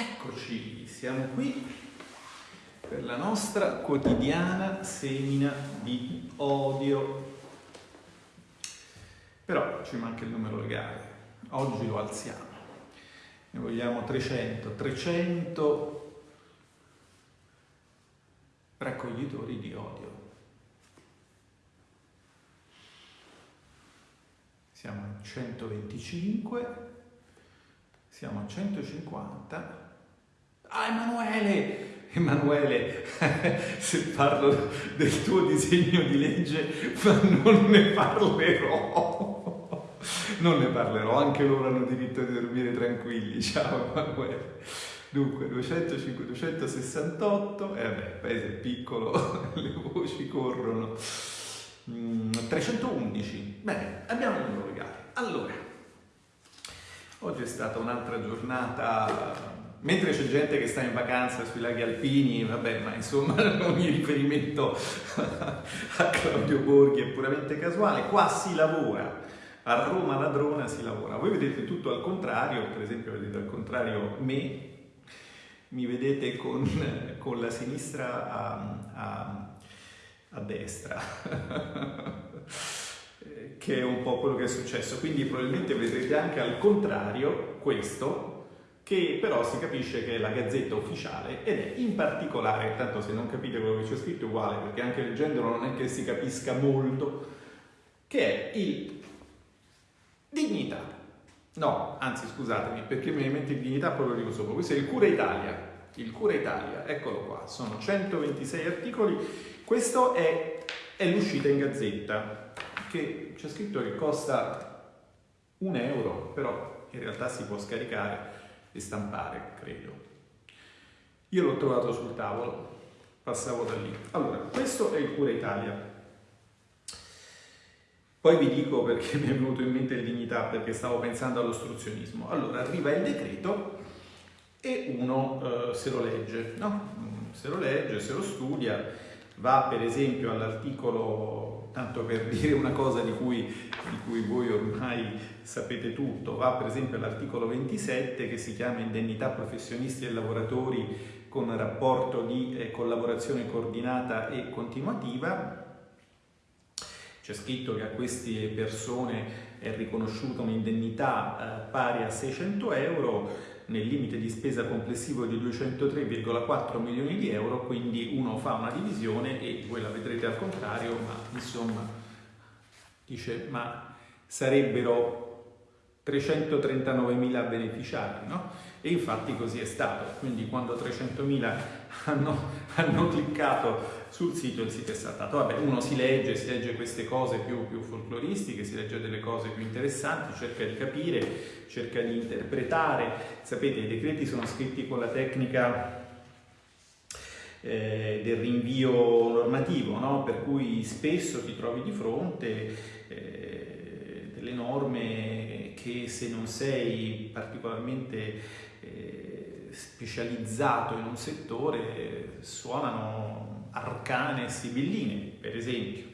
Eccoci, siamo qui per la nostra quotidiana semina di odio. Però ci manca il numero legale, oggi lo alziamo. Ne vogliamo 300, 300 raccoglitori di odio. Siamo a 125, siamo a 150 Ah, Emanuele! Emanuele, se parlo del tuo disegno di legge, non ne parlerò. Non ne parlerò, anche loro hanno diritto di dormire tranquilli. Ciao Emanuele. Dunque, 205, 268, e eh vabbè, il paese è piccolo, le voci corrono. 311, mm, bene, abbiamo un legale. Allora, oggi è stata un'altra giornata mentre c'è gente che sta in vacanza sui laghi alpini, vabbè, ma insomma ogni riferimento a Claudio Borghi è puramente casuale, qua si lavora, a Roma ladrona si lavora. Voi vedete tutto al contrario, per esempio vedete al contrario me, mi vedete con, con la sinistra a, a, a destra. che è un po' quello che è successo, quindi probabilmente vedrete anche al contrario questo, che però si capisce che è la gazzetta ufficiale ed è in particolare, tanto se non capite quello che c'è scritto è uguale, perché anche leggendolo non è che si capisca molto, che è il Dignità. No, anzi scusatemi, perché mi mente il Dignità poi lo dico sopra. Questo è il Cura Italia. Il Cura Italia, eccolo qua, sono 126 articoli. Questo è, è l'uscita in gazzetta, che c'è scritto che costa un euro, però in realtà si può scaricare e stampare, credo. Io l'ho trovato sul tavolo, passavo da lì. Allora, questo è il Cura Italia. Poi vi dico perché mi è venuto in mente il dignità, perché stavo pensando all'ostruzionismo. Allora, arriva il decreto e uno eh, se lo legge, no? Se lo legge, se lo studia, va per esempio all'articolo, tanto per dire una cosa di cui, di cui voi ormai sapete tutto, va per esempio all'articolo 27 che si chiama indennità professionisti e lavoratori con rapporto di eh, collaborazione coordinata e continuativa. C'è scritto che a queste persone è riconosciuta un'indennità eh, pari a 600 euro, nel limite di spesa complessivo di 203,4 milioni di euro, quindi uno fa una divisione e voi la vedrete al contrario, ma insomma dice ma sarebbero 339.000 beneficiari, no? E infatti così è stato, quindi quando 300.000 hanno, hanno, cliccato sul sito il sito è saltato. Vabbè, uno si legge, si legge queste cose più, più folcloristiche, si legge delle cose più interessanti, cerca di capire, cerca di interpretare. Sapete, i decreti sono scritti con la tecnica eh, del rinvio normativo, no? per cui spesso ti trovi di fronte eh, delle norme che se non sei particolarmente eh, specializzato in un settore suonano arcane e sibilline, per esempio.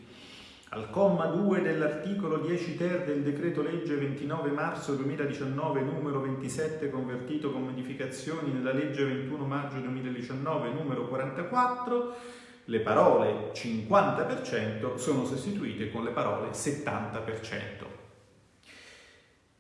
Al comma 2 dell'articolo 10 ter del decreto legge 29 marzo 2019 numero 27 convertito con modificazioni nella legge 21 maggio 2019 numero 44 le parole 50% sono sostituite con le parole 70%.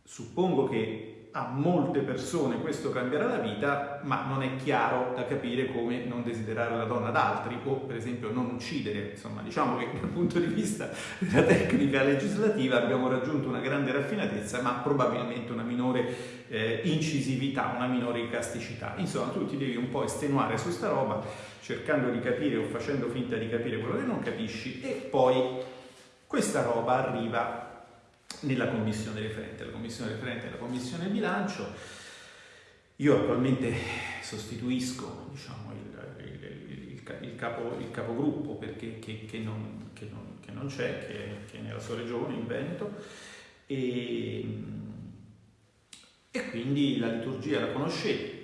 Suppongo che a molte persone questo cambierà la vita, ma non è chiaro da capire come non desiderare la donna ad altri o per esempio non uccidere. Insomma, diciamo che dal punto di vista della tecnica legislativa abbiamo raggiunto una grande raffinatezza, ma probabilmente una minore eh, incisività, una minore icasticità. Insomma, tu ti devi un po' estenuare su sta roba, cercando di capire o facendo finta di capire quello che non capisci e poi questa roba arriva nella commissione referente. La commissione referente è la commissione bilancio. Io attualmente sostituisco diciamo, il, il, il, capo, il capogruppo perché, che, che, non, c'è, che, che, è nella sua regione, in Veneto, e, e quindi la liturgia la conoscete.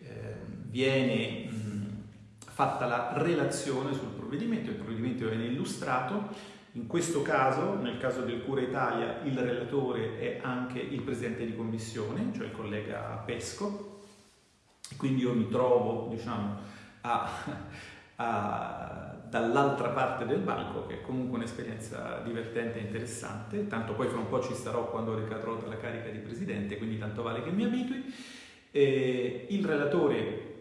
Eh, viene mh, fatta la relazione sul provvedimento, il provvedimento viene illustrato in questo caso, nel caso del Cura Italia, il relatore è anche il presidente di commissione, cioè il collega Pesco, quindi io mi trovo diciamo, dall'altra parte del banco, che è comunque un'esperienza divertente e interessante, tanto poi fra un po' ci starò quando ricadrò dalla carica di presidente, quindi tanto vale che mi abitui. E il relatore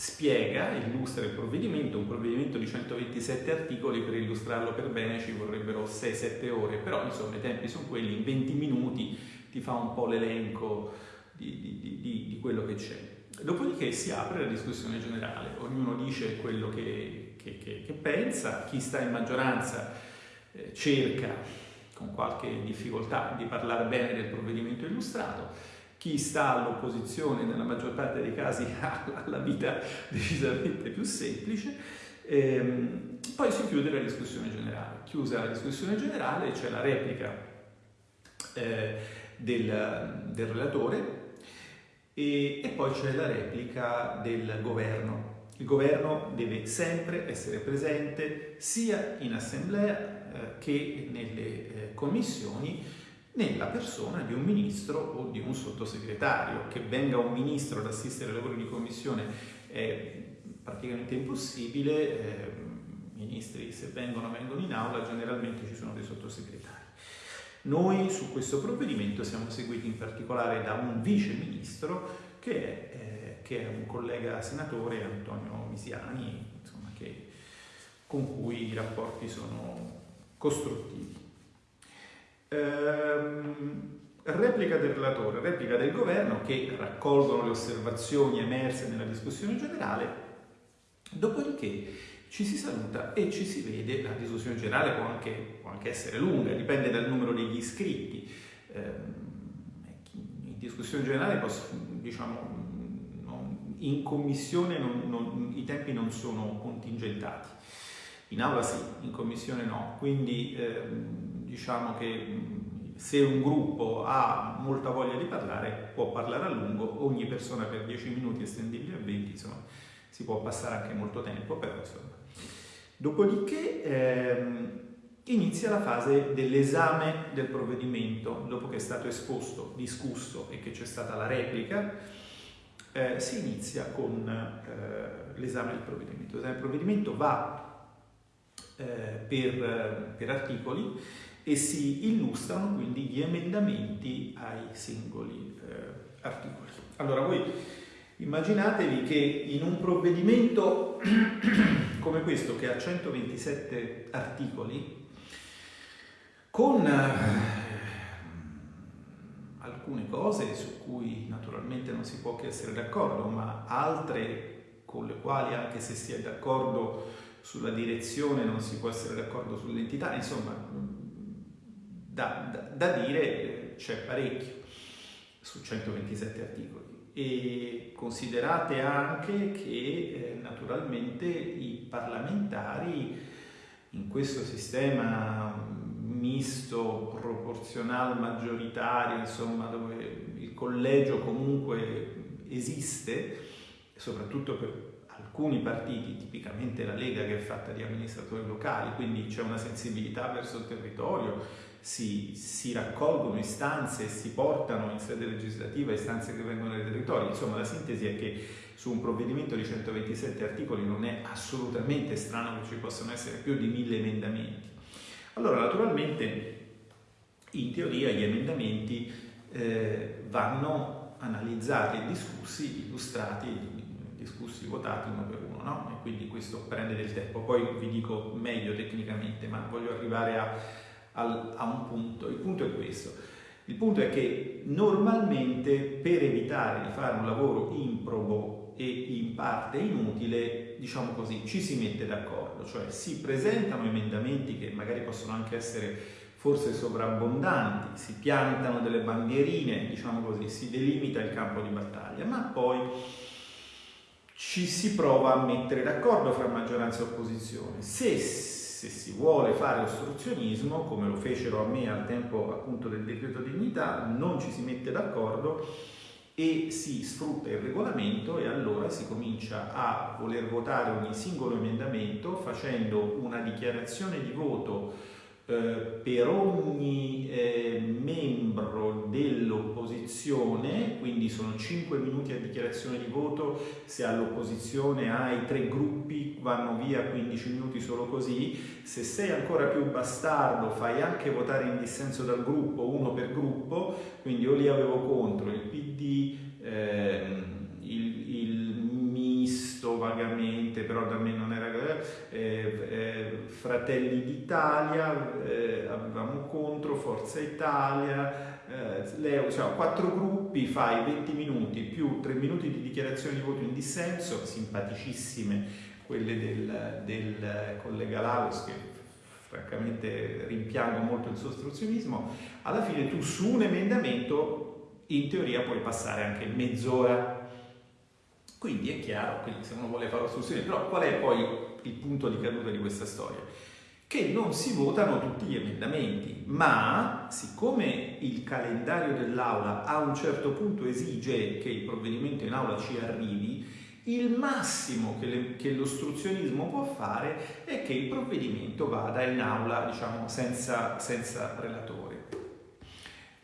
spiega, illustra il provvedimento, un provvedimento di 127 articoli, per illustrarlo per bene ci vorrebbero 6-7 ore, però insomma i tempi sono quelli, in 20 minuti ti fa un po' l'elenco di, di, di, di quello che c'è. Dopodiché si apre la discussione generale, ognuno dice quello che, che, che, che pensa, chi sta in maggioranza eh, cerca con qualche difficoltà di parlare bene del provvedimento illustrato, chi sta all'opposizione nella maggior parte dei casi ha la vita decisamente più semplice. Ehm, poi si chiude la discussione generale. Chiusa la discussione generale c'è la replica eh, del, del, relatore e, e poi c'è la replica del governo. Il governo deve sempre essere presente sia in assemblea eh, che nelle eh, commissioni nella persona di un ministro o di un sottosegretario. Che venga un ministro ad assistere ai lavori di commissione è praticamente impossibile, eh, ministri se vengono vengono in aula, generalmente ci sono dei sottosegretari. Noi su questo provvedimento siamo seguiti in particolare da un vice ministro che è, eh, che è un collega senatore, Antonio Misiani, insomma, che, con cui i rapporti sono costruttivi. Ehm, replica del relatore, replica del governo che raccolgono le osservazioni emerse nella discussione generale, dopodiché ci si saluta e ci si vede, la discussione generale può anche, può anche essere lunga, dipende dal numero degli iscritti, ehm, in discussione generale posso, diciamo, in commissione non, non, i tempi non sono contingentati, in aula sì, in commissione no, quindi ehm, diciamo che se un gruppo ha molta voglia di parlare può parlare a lungo, ogni persona per 10 minuti estendibili a 20, insomma si può passare anche molto tempo, però insomma. Dopodiché ehm, inizia la fase dell'esame del provvedimento, dopo che è stato esposto, discusso e che c'è stata la replica, eh, si inizia con eh, l'esame del provvedimento. L'esame del provvedimento va eh, per, per articoli e si illustrano quindi gli emendamenti ai singoli eh, articoli. Allora voi immaginatevi che in un provvedimento come questo che ha 127 articoli, con eh, alcune cose su cui naturalmente non si può che essere d'accordo, ma altre con le quali anche se si è d'accordo sulla direzione non si può essere d'accordo sull'entità, insomma da, da, da dire c'è parecchio su 127 articoli. E considerate anche che eh, naturalmente i parlamentari in questo sistema misto, proporzionale, maggioritario, insomma, dove il collegio comunque esiste, soprattutto per alcuni partiti, tipicamente la Lega che è fatta di amministratori locali, quindi c'è una sensibilità verso il territorio, si, si, raccolgono istanze e si portano in sede legislativa istanze che vengono dai territori. Insomma, la sintesi è che su un provvedimento di 127 articoli non è assolutamente strano che ci possano essere più di mille emendamenti. Allora, naturalmente, in teoria gli emendamenti eh, vanno analizzati discussi, illustrati, discussi, votati uno per uno, no? E quindi questo prende del tempo. Poi vi dico meglio tecnicamente, ma voglio arrivare a al, a un punto. Il punto è questo. Il punto è che normalmente per evitare di fare un lavoro improbo e in parte inutile, diciamo così, ci si mette d'accordo, cioè si presentano emendamenti che magari possono anche essere forse sovrabbondanti, si piantano delle bandierine, diciamo così, si delimita il campo di battaglia, ma poi ci si prova a mettere d'accordo fra maggioranza e opposizione. Se se si vuole fare ostruzionismo, come lo fecero a me al tempo appunto del decreto dignità, non ci si mette d'accordo e si sfrutta il regolamento e allora si comincia a voler votare ogni singolo emendamento facendo una dichiarazione di voto per ogni eh, membro dell'opposizione, quindi sono 5 minuti a dichiarazione di voto, se all'opposizione hai tre gruppi vanno via 15 minuti solo così, se sei ancora più bastardo fai anche votare in dissenso dal gruppo, uno per gruppo, quindi io li avevo contro il PD, ehm, misto vagamente, però da me non era eh, eh, Fratelli d'Italia, eh, avevamo contro Forza Italia, eh, Leo, cioè, quattro gruppi, fai 20 minuti più 3 minuti di dichiarazione di voto in dissenso, simpaticissime quelle del, del collega Laus che francamente rimpiango molto il suo ostruzionismo, alla fine tu su un emendamento in teoria puoi passare anche mezz'ora. Quindi è chiaro, quindi se uno vuole fare ostruzione, però qual è poi il punto di caduta di questa storia? Che non si votano tutti gli emendamenti, ma siccome il calendario dell'Aula a un certo punto esige che il provvedimento in Aula ci arrivi, il massimo che, che, l'ostruzionismo può fare è che il provvedimento vada in aula diciamo, senza, senza relatore.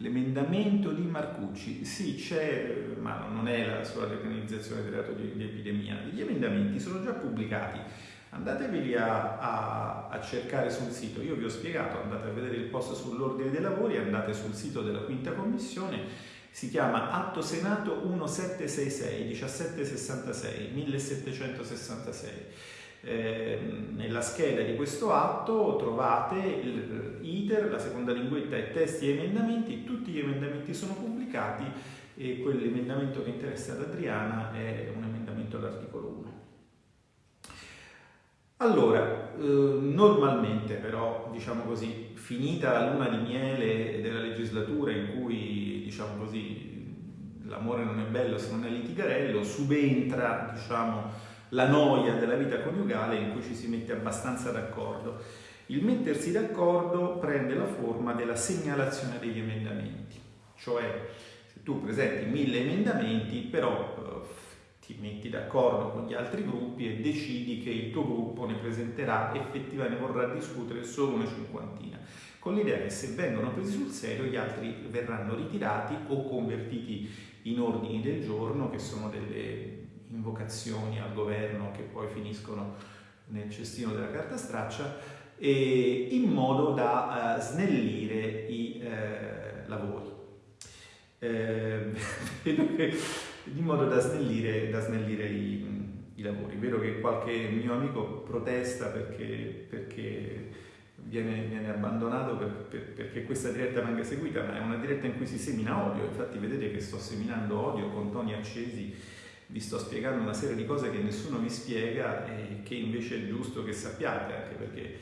L'emendamento di Marcucci, sì c'è, ma non è la sola depenalizzazione del reato di, di, epidemia, gli emendamenti sono già pubblicati, andateveli a, a, a, cercare sul sito, io vi ho spiegato, andate a vedere il post sull'ordine dei lavori, andate sul sito della quinta commissione, si chiama Atto Senato 1766, 1766, 1766. Eh, nella scheda di questo atto trovate l'iter, la seconda linguetta e testi e emendamenti, tutti gli emendamenti sono pubblicati e quell'emendamento che interessa ad Adriana è un emendamento all'articolo 1. Allora, eh, normalmente però, diciamo così, finita la luna di miele della legislatura in cui, diciamo così, l'amore non è bello se non è litigarello, subentra, diciamo, la noia della vita coniugale in cui ci si mette abbastanza d'accordo. Il mettersi d'accordo prende la forma della segnalazione degli emendamenti, cioè se tu presenti mille emendamenti, però eh, ti metti d'accordo con gli altri gruppi e decidi che il tuo gruppo ne presenterà effettivamente, vorrà discutere solo una cinquantina, con l'idea che se vengono presi sul serio gli altri verranno ritirati o convertiti in ordini del giorno, che sono delle invocazioni al governo che poi finiscono nel cestino della carta straccia, in modo da uh, snellire i uh, lavori. Eh, in modo da snellire, da snellire i, i, lavori. Vedo che qualche mio amico protesta perché, perché viene, viene, abbandonato per, per, perché questa diretta venga seguita, ma è una diretta in cui si semina odio, infatti vedete che sto seminando odio con toni accesi, vi sto spiegando una serie di cose che nessuno vi spiega e che invece è giusto che sappiate, anche perché,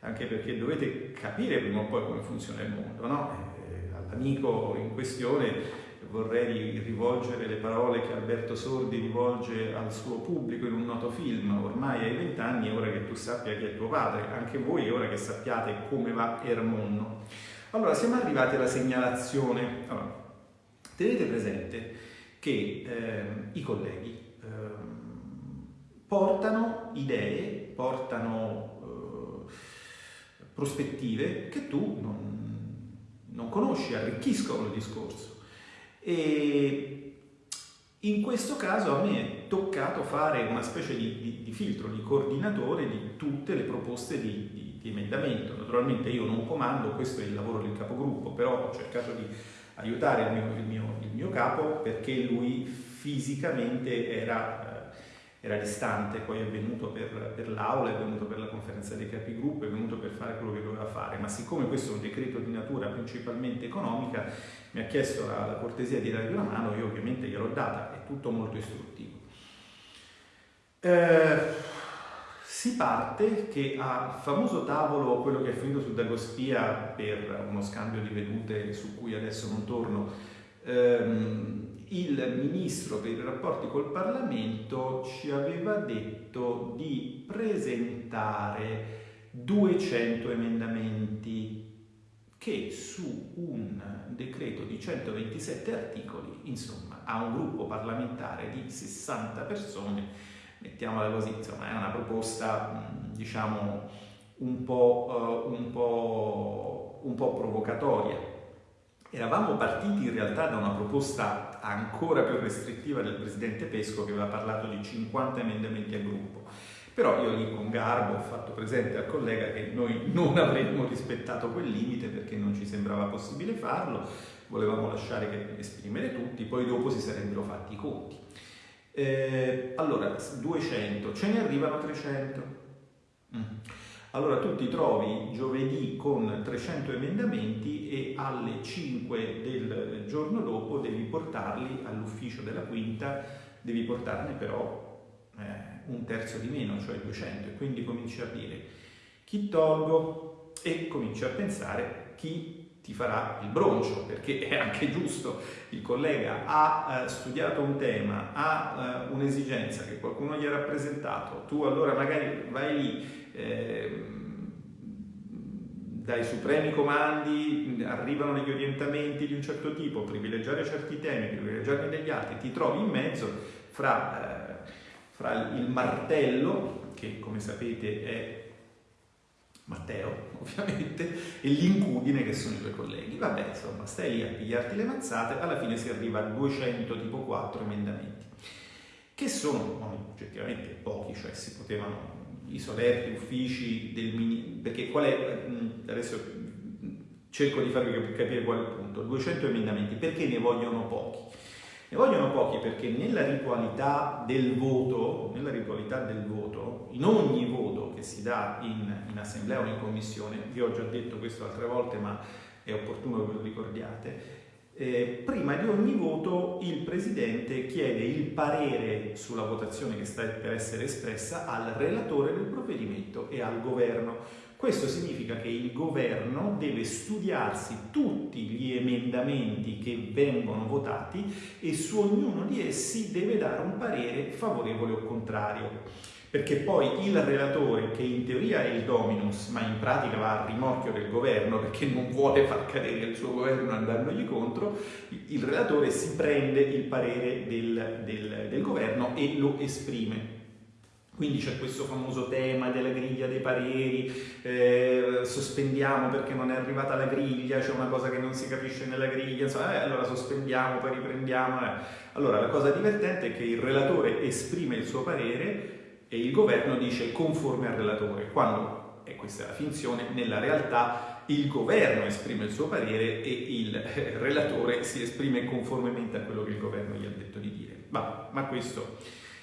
anche perché dovete capire prima o poi come funziona il mondo, no? Eh, all'amico in questione vorrei rivolgere le parole che Alberto Sordi rivolge al suo pubblico in un noto film, ormai hai vent'anni, ora che tu sappia chi è tuo padre, anche voi ora che sappiate come va Ermonno. Allora, siamo arrivati alla segnalazione. Allora, tenete presente che eh, i colleghi eh, portano idee, portano eh, prospettive che tu non, non conosci, arricchiscono il discorso. E in questo caso a me è toccato fare una specie di, di, di filtro, di coordinatore di tutte le proposte di, di, di, emendamento. Naturalmente io non comando, questo è il lavoro del capogruppo, però ho cercato di aiutare il mio, il mio, il mio capo perché lui fisicamente era era distante, poi è venuto per, per l'aula, è venuto per la conferenza dei capigruppo, è venuto per fare quello che doveva fare, ma siccome questo è un decreto di natura principalmente economica, mi ha chiesto la, la cortesia di dargli una mano, io ovviamente gliel'ho data, è tutto molto istruttivo. Eh, si parte che al famoso tavolo, quello che è finito su Dagospia per uno scambio di vedute su cui adesso non torno, ehm, il ministro per i rapporti col Parlamento ci aveva detto di presentare 200 emendamenti che su un decreto di 127 articoli, insomma, a un gruppo parlamentare di 60 persone, mettiamola così, insomma, è una proposta, diciamo, un po', uh, un po', un po' provocatoria. Eravamo partiti in realtà da una proposta ancora più restrittiva del presidente Pesco che aveva parlato di 50 emendamenti a gruppo. Però io lì con garbo ho fatto presente al collega che noi non avremmo rispettato quel limite perché non ci sembrava possibile farlo, volevamo lasciare che esprimere tutti, poi dopo si sarebbero fatti i conti. Eh, allora, 200, ce ne arrivano 300. Mm. Allora tu ti trovi giovedì con 300 emendamenti e alle 5 del giorno dopo devi portarli all'ufficio della quinta, devi portarne però eh, un terzo di meno, cioè 200, e quindi cominci a dire chi tolgo e cominci a pensare chi ti farà il broncio, perché è anche giusto, il collega ha eh, studiato un tema, ha eh, un'esigenza che qualcuno gli ha rappresentato, tu allora magari vai lì Ehm, dai supremi comandi arrivano degli orientamenti di un certo tipo, privilegiare certi temi, privilegiarne degli altri, ti trovi in mezzo fra, eh, fra il martello, che come sapete è Matteo, ovviamente, e l'incudine che sono i tuoi colleghi. Vabbè, insomma, stai lì a pigliarti le mazzate, alla fine si arriva a 200 tipo 4 emendamenti, che sono oggettivamente pochi, cioè si potevano i solerti uffici del ministero, perché qual è, adesso cerco di farvi capire qual è il punto, 200 emendamenti, perché ne vogliono pochi? Ne vogliono pochi perché nella ritualità del voto, nella ritualità del voto, in ogni voto che si dà in, in assemblea o in commissione, vi ho già detto questo altre volte ma è opportuno che lo ricordiate, eh, prima di ogni voto il Presidente chiede il parere sulla votazione che sta per essere espressa al relatore del provvedimento e al governo. Questo significa che il governo deve studiarsi tutti gli emendamenti che vengono votati e su ognuno di essi deve dare un parere favorevole o contrario perché poi il relatore, che in teoria è il dominus, ma in pratica va a rimorchio del governo perché non vuole far cadere il suo governo andandogli contro, il relatore si prende il parere del, del, del governo e lo esprime. Quindi c'è questo famoso tema della griglia dei pareri, eh, sospendiamo perché non è arrivata la griglia, c'è una cosa che non si capisce nella griglia, insomma, eh, allora sospendiamo, poi riprendiamo. Eh. Allora la cosa divertente è che il relatore esprime il suo parere e il governo dice conforme al relatore, quando, e questa è la finzione, nella realtà il governo esprime il suo parere e il eh, relatore si esprime conformemente a quello che il governo gli ha detto di dire. Ma, ma questo.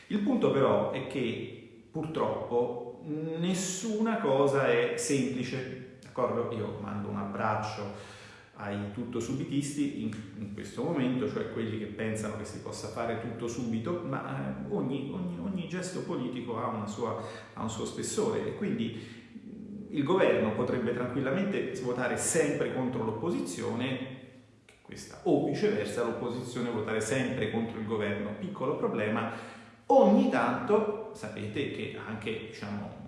Il punto però è che purtroppo nessuna cosa è semplice, d'accordo? Io mando un abbraccio ai tutto subitisti in, in, questo momento, cioè quelli che pensano che si possa fare tutto subito, ma eh, ogni, ogni, ogni, gesto politico ha, sua, ha, un suo spessore e quindi il governo potrebbe tranquillamente votare sempre contro l'opposizione, questa, o viceversa l'opposizione votare sempre contro il governo. Piccolo problema, ogni tanto sapete che anche diciamo,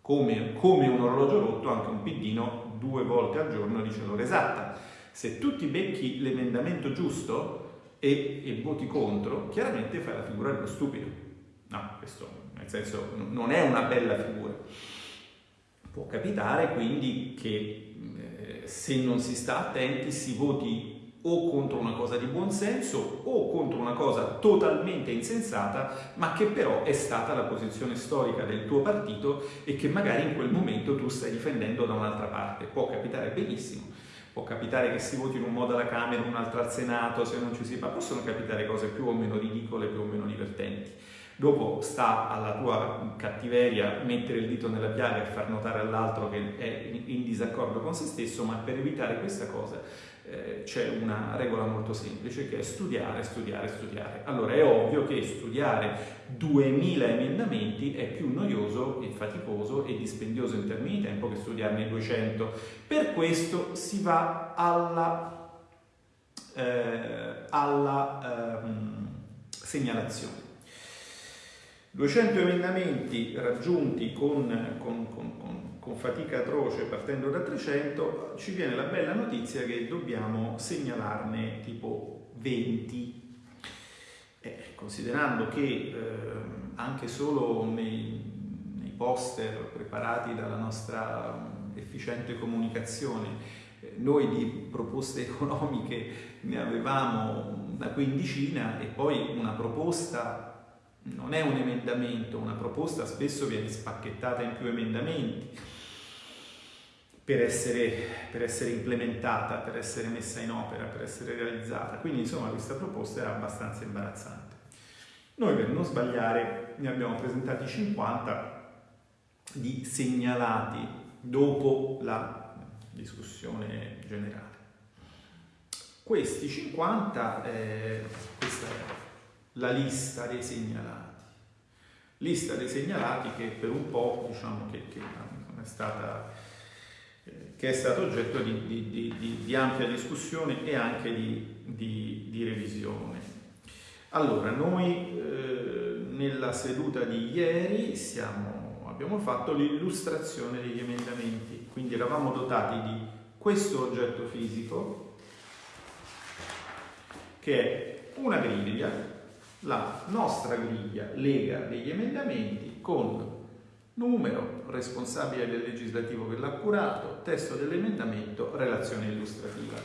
come, come un orologio rotto, anche un piddino due volte al giorno dice l'ora esatta. Se tu ti becchi l'emendamento giusto e, e, voti contro, chiaramente fai la figura dello stupido. No, questo nel senso non è una bella figura. Può capitare quindi che eh, se non si sta attenti si voti o contro una cosa di buonsenso o contro una cosa totalmente insensata, ma che però è stata la posizione storica del tuo partito e che magari in quel momento tu stai difendendo da un'altra parte. Può capitare benissimo. Può capitare che si voti in un modo alla Camera, un altro al Senato, se non ci si fa, possono capitare cose più o meno ridicole, più o meno divertenti. Dopo sta alla tua cattiveria mettere il dito nella piaga e far notare all'altro che è in disaccordo con se stesso, ma per evitare questa cosa eh, c'è una regola molto semplice che è studiare, studiare, studiare. Allora è ovvio che studiare 2000 emendamenti è più noioso e faticoso e dispendioso in termini di tempo che studiarne 200. Per questo si va alla, eh, alla ehm, segnalazione. 200 emendamenti raggiunti con, con, con, con con fatica atroce partendo da 300, ci viene la bella notizia che dobbiamo segnalarne tipo 20. Eh, considerando che eh, anche solo nei, nei, poster preparati dalla nostra efficiente comunicazione. Eh, noi di proposte economiche ne avevamo una quindicina e poi una proposta non è un emendamento, una proposta spesso viene spacchettata in più emendamenti per essere, per essere, implementata, per essere messa in opera, per essere realizzata. Quindi insomma questa proposta era abbastanza imbarazzante. Noi per non sbagliare ne abbiamo presentati 50 di segnalati dopo la discussione generale. Questi 50, eh, questa è la lista dei segnalati. Lista dei segnalati che per un po' diciamo che, che è stata che è stato oggetto di, di, di, di ampia discussione e anche di, revisione. Allora, noi eh, nella seduta di ieri siamo, abbiamo fatto l'illustrazione degli emendamenti, quindi eravamo dotati di questo oggetto fisico che è una griglia, la nostra griglia lega degli emendamenti con numero, responsabile del legislativo che l'ha curato, testo dell'emendamento, relazione illustrativa.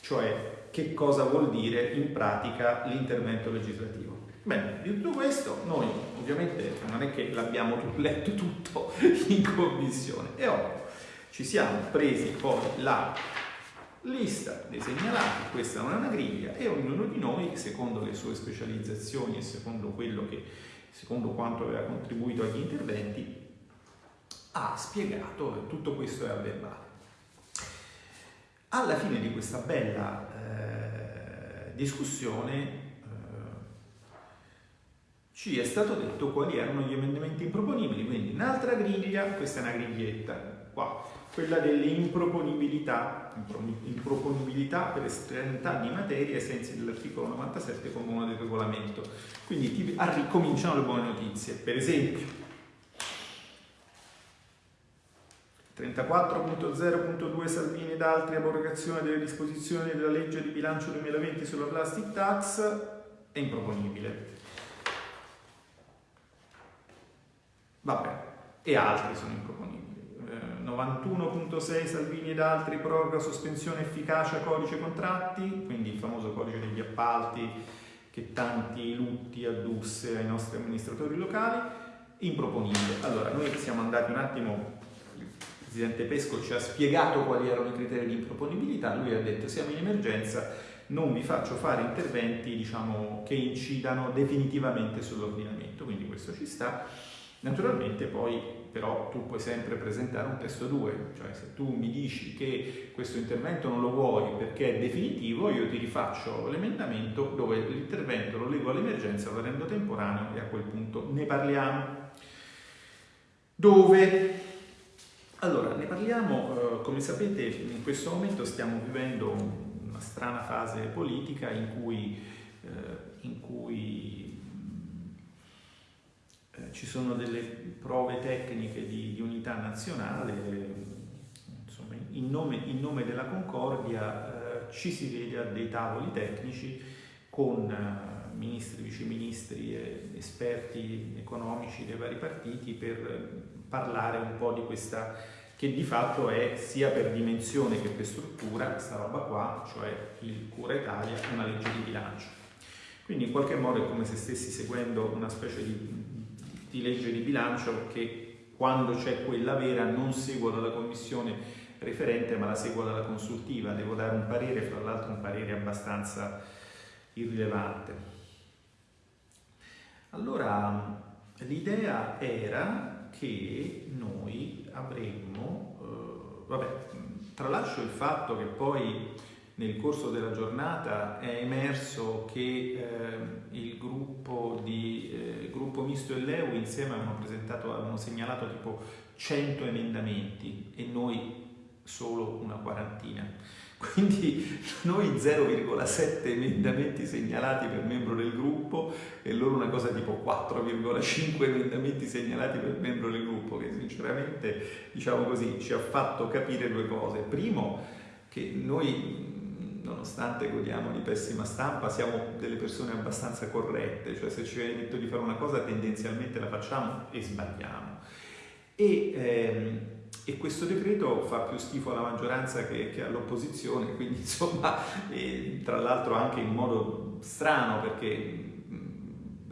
Cioè, che cosa vuol dire in pratica l'intervento legislativo? Bene, di tutto questo noi ovviamente non è che l'abbiamo letto tutto in commissione e ora ci siamo presi poi la lista dei segnalati, questa non è una griglia e ognuno di noi, secondo le sue specializzazioni e secondo quello che secondo quanto aveva contribuito agli interventi, ha spiegato tutto questo è a verbale. Alla fine di questa bella eh, discussione eh, ci è stato detto quali erano gli emendamenti improponibili, quindi un'altra griglia, questa è una griglietta, qua, quella delle improponibilità, per estraneità di materia ai sensi dell'articolo 97 come uno del regolamento. Quindi ti, ricominciano le buone notizie. Per esempio, 34.0.2 Salvini ed altri abrogazione delle disposizioni della legge di bilancio 2020 sulla plastic tax è improponibile. Vabbè, e altri sono improponibili. 91.6 Salvini ed altri proroga sospensione efficacia codice contratti, quindi il famoso codice degli appalti che tanti lutti addusse ai nostri amministratori locali, improponibile. Allora, noi siamo andati un attimo, il Presidente Pesco ci ha spiegato quali erano i criteri di improponibilità, lui ha detto siamo in emergenza, non vi faccio fare interventi diciamo, che incidano definitivamente sull'ordinamento, quindi questo ci sta. Naturalmente poi però tu puoi sempre presentare un testo 2, cioè se tu mi dici che questo intervento non lo vuoi perché è definitivo, io ti rifaccio l'emendamento dove l'intervento lo leggo all'emergenza, lo rendo temporaneo e a quel punto ne parliamo. Dove? Allora, ne parliamo, eh, come sapete in questo momento stiamo vivendo una strana fase politica in cui, eh, in cui ci sono delle prove tecniche di, di unità nazionale, insomma, in, nome, in nome della concordia eh, ci si vede a dei tavoli tecnici con eh, ministri, viceministri esperti economici dei vari partiti per parlare un po' di questa che di fatto è sia per dimensione che per struttura questa roba qua, cioè il Cura Italia, una legge di bilancio. Quindi in qualche modo è come se stessi seguendo una specie di di legge di bilancio che quando c'è quella vera non seguo dalla commissione referente ma la seguo dalla consultiva, devo dare un parere, fra l'altro un parere abbastanza irrilevante. Allora, l'idea era che noi avremmo, eh, vabbè, tralascio il fatto che poi nel corso della giornata è emerso che eh, il gruppo, di, eh, gruppo misto e l'EU insieme avevano, avevano segnalato tipo 100 emendamenti e noi solo una quarantina. Quindi noi 0,7 emendamenti segnalati per membro del gruppo e loro una cosa tipo 4,5 emendamenti segnalati per membro del gruppo, che sinceramente, diciamo così, ci ha fatto capire due cose. Primo, che noi nonostante godiamo di pessima stampa, siamo delle persone abbastanza corrette, cioè se ci viene detto di fare una cosa tendenzialmente la facciamo e sbagliamo. E, ehm, e questo decreto fa più schifo alla maggioranza che, che all'opposizione, quindi insomma, tra l'altro anche in modo strano perché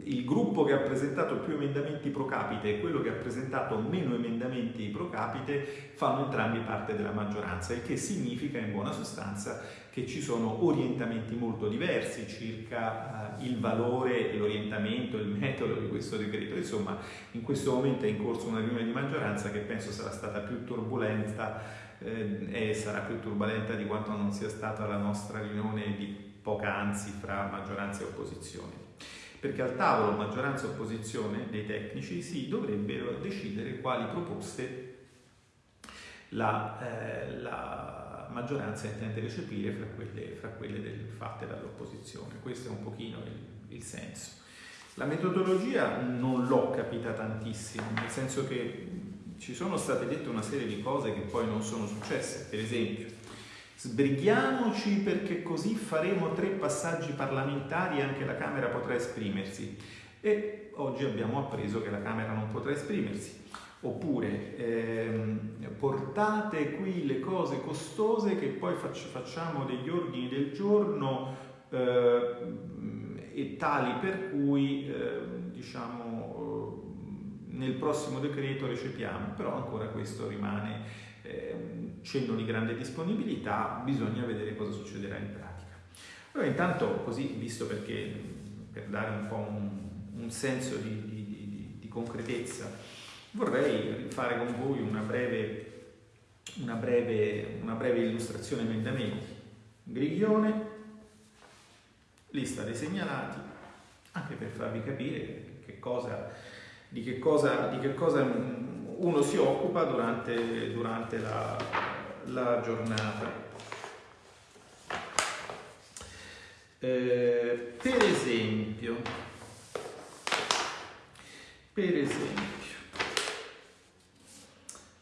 il gruppo che ha presentato più emendamenti pro capite e quello che ha presentato meno emendamenti pro capite fanno entrambi parte della maggioranza, il che significa in buona sostanza che ci sono orientamenti molto diversi circa uh, il valore, l'orientamento, il metodo di questo decreto. Insomma, in questo momento è in corso una riunione di maggioranza che penso sarà stata più turbolenta eh, e sarà più turbolenta di quanto non sia stata la nostra riunione di poc'anzi fra maggioranza e opposizione perché al tavolo maggioranza e opposizione dei tecnici si dovrebbero decidere quali proposte la, eh, la maggioranza intende recepire fra quelle, fra quelle del, fatte dall'opposizione. Questo è un pochino il, il senso. La metodologia non l'ho capita tantissimo, nel senso che ci sono state dette una serie di cose che poi non sono successe. Per esempio, Sbrighiamoci perché così faremo tre passaggi parlamentari e anche la Camera potrà esprimersi. E oggi abbiamo appreso che la Camera non potrà esprimersi. Oppure ehm, portate qui le cose costose che poi facciamo degli ordini del giorno eh, e tali per cui eh, diciamo nel prossimo decreto recepiamo, però ancora questo rimane eh, cenno di grande disponibilità, bisogna vedere cosa succederà in pratica. Allora intanto così, visto perché per dare un po' un, un senso di, di, di, di, concretezza, vorrei fare con voi una breve, una breve, una breve illustrazione emendamenti. Griglione, lista dei segnalati, anche per farvi capire che cosa, di, che cosa, di che cosa uno si occupa durante, durante la, la, giornata. Eh, per esempio, per esempio,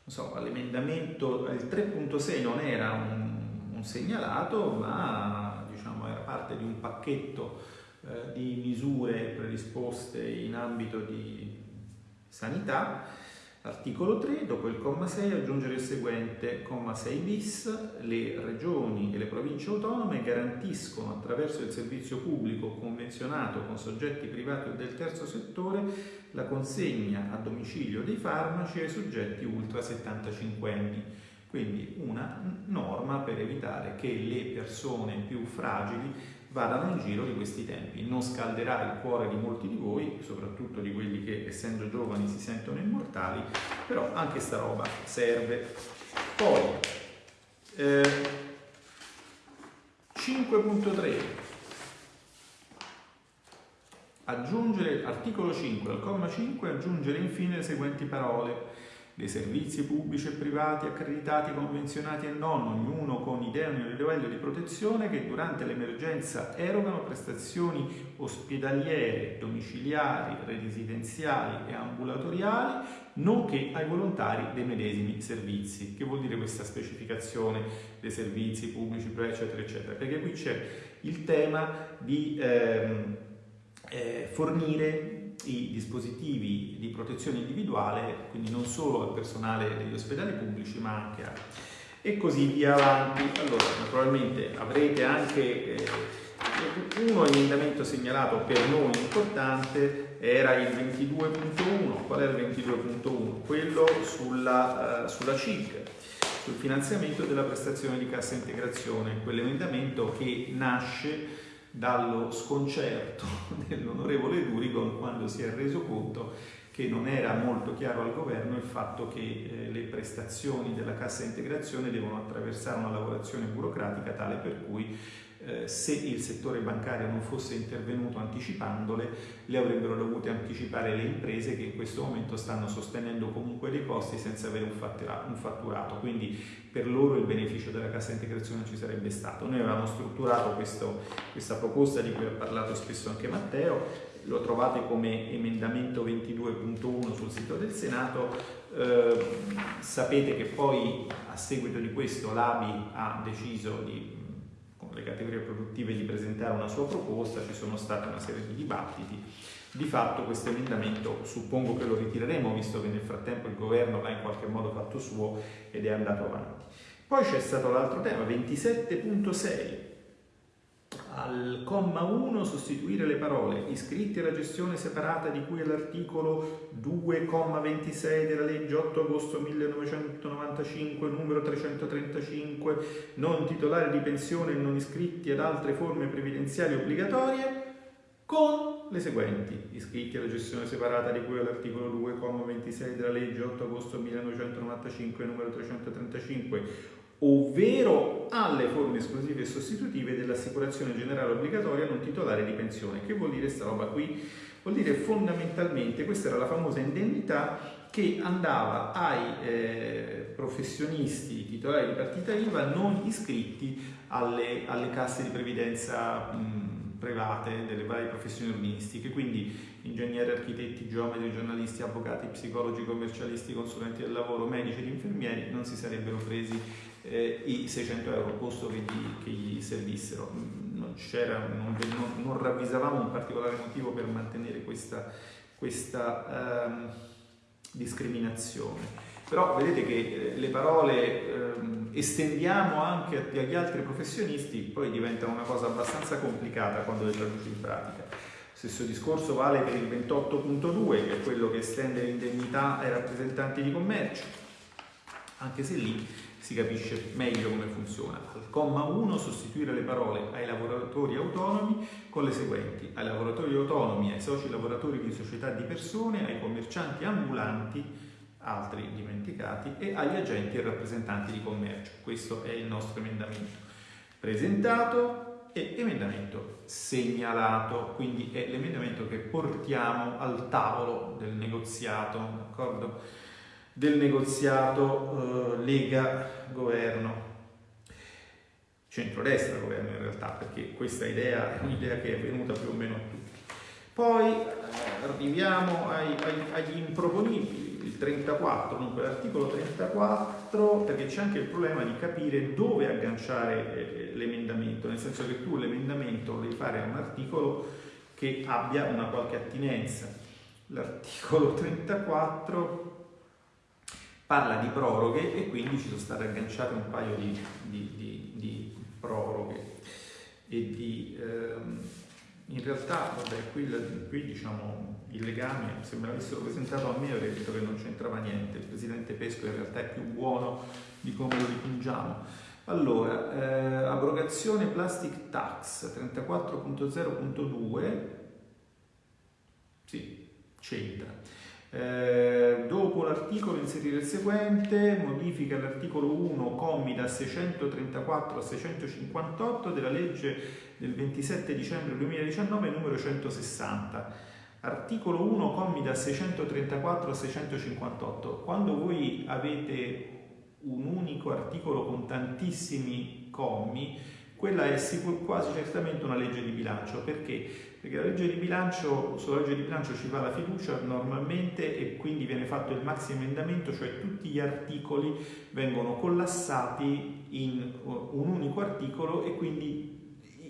so, l'emendamento, il 3.6 non era un, un, segnalato, ma diciamo, era parte di un pacchetto eh, di misure predisposte in ambito di sanità Articolo 3, dopo il comma 6 aggiungere il seguente, comma 6 bis, le regioni e le province autonome garantiscono attraverso il servizio pubblico convenzionato con soggetti privati o del terzo settore la consegna a domicilio dei farmaci ai soggetti ultra 75 anni. Quindi una norma per evitare che le persone più fragili vadano in giro di questi tempi. Non scalderà il cuore di molti di voi, soprattutto di quelli che essendo giovani si sentono immortali, però anche sta roba serve. Poi, eh, 5.3 aggiungere, articolo 5, al comma 5, aggiungere infine le seguenti parole dei servizi pubblici e privati accreditati, convenzionati e non, ognuno con idoneo livello di protezione che durante l'emergenza erogano prestazioni ospedaliere, domiciliari, residenziali e ambulatoriali, nonché ai volontari dei medesimi servizi. Che vuol dire questa specificazione dei servizi pubblici, eccetera, eccetera? Perché qui c'è il tema di ehm, eh, fornire i dispositivi di protezione individuale, quindi non solo al personale degli ospedali pubblici, ma anche a... e così via avanti. Allora, naturalmente avrete anche eh, uno emendamento segnalato per noi importante era il 22.1. Qual è il 22.1? Quello sulla, uh, sulla CIG, sul finanziamento della prestazione di cassa integrazione, quell'emendamento che nasce dallo sconcerto dell'onorevole Duricon quando si è reso conto che non era molto chiaro al governo il fatto che eh, le prestazioni della cassa integrazione devono attraversare una lavorazione burocratica tale per cui eh, se il settore bancario non fosse intervenuto anticipandole, le avrebbero dovute anticipare le imprese che in questo momento stanno sostenendo comunque dei costi senza avere un fatturato. Quindi per loro il beneficio della cassa integrazione ci sarebbe stato. Noi avevamo strutturato questo, questa proposta di cui ha parlato spesso anche Matteo, lo trovate come emendamento 22.1 sul sito del Senato. Eh, sapete che poi a seguito di questo l'ABI ha deciso di le categorie produttive di presentare una sua proposta, ci sono state una serie di dibattiti. Di fatto questo emendamento suppongo che lo ritireremo, visto che nel frattempo il governo l'ha in qualche modo fatto suo ed è andato avanti. Poi c'è stato l'altro tema, 27.6 al comma 1 sostituire le parole iscritti alla gestione separata di cui è l'articolo 2,26 della legge 8 agosto 1995 numero 335 non titolari di pensione e non iscritti ad altre forme previdenziali obbligatorie con le seguenti iscritti alla gestione separata di cui è l'articolo 2,26 della legge 8 agosto 1995 numero 335 ovvero alle forme esclusive e sostitutive dell'assicurazione generale obbligatoria non titolare di pensione. Che vuol dire sta roba qui? Vuol dire fondamentalmente, questa era la famosa indennità che andava ai eh, professionisti titolari di partita IVA non iscritti alle, alle casse di previdenza mh, private delle varie professioni ordinistiche, quindi ingegneri, architetti, geometri, giornalisti, avvocati, psicologi, commercialisti, consulenti del lavoro, medici ed infermieri non si sarebbero presi eh, i 600 euro posto che gli, che gli servissero. Non, non, non, non, ravvisavamo un particolare motivo per mantenere questa, questa ehm, discriminazione. Però vedete che eh, le parole ehm, estendiamo anche agli altri professionisti, poi diventano una cosa abbastanza complicata quando le traduci in pratica. Stesso discorso vale per il 28.2, che è quello che estende l'indennità ai rappresentanti di commercio, anche se lì si capisce meglio come funziona. Al comma 1 sostituire le parole ai lavoratori autonomi con le seguenti, ai lavoratori autonomi, ai soci lavoratori di società di persone, ai commercianti ambulanti, altri dimenticati, e agli agenti e rappresentanti di commercio. Questo è il nostro emendamento presentato e emendamento segnalato, quindi è l'emendamento che portiamo al tavolo del negoziato, d'accordo? Del negoziato eh, Lega-Governo, centrodestra-governo in realtà, perché questa idea è un'idea che è venuta più o meno a tutti. Poi eh, arriviamo ai, ai, agli improponibili, il 34, dunque l'articolo 34, perché c'è anche il problema di capire dove agganciare eh, l'emendamento, nel senso che tu l'emendamento lo devi fare a un articolo che abbia una qualche attinenza. L'articolo 34 parla di proroghe e quindi ci sono state agganciate un paio di, di, di, di proroghe. E di ehm, in realtà vabbè, qui, qui diciamo il legame se me l'avessero presentato a me avrei detto che non c'entrava niente. Il presidente Pesco in realtà è più buono di come lo dipingiamo. Allora eh, abrogazione plastic tax 34.0.2 sì c'entra eh, dopo l'articolo inserire il seguente, modifica l'articolo 1, commi da 634 a 658 della legge del 27 dicembre 2019 numero 160. Articolo 1, commi da 634 a 658. Quando voi avete un unico articolo con tantissimi commi, quella è quasi certamente una legge di bilancio. Perché? Perché la legge di bilancio, sulla legge di bilancio ci va la fiducia normalmente e quindi viene fatto il maxi emendamento, cioè tutti gli articoli vengono collassati in un unico articolo e quindi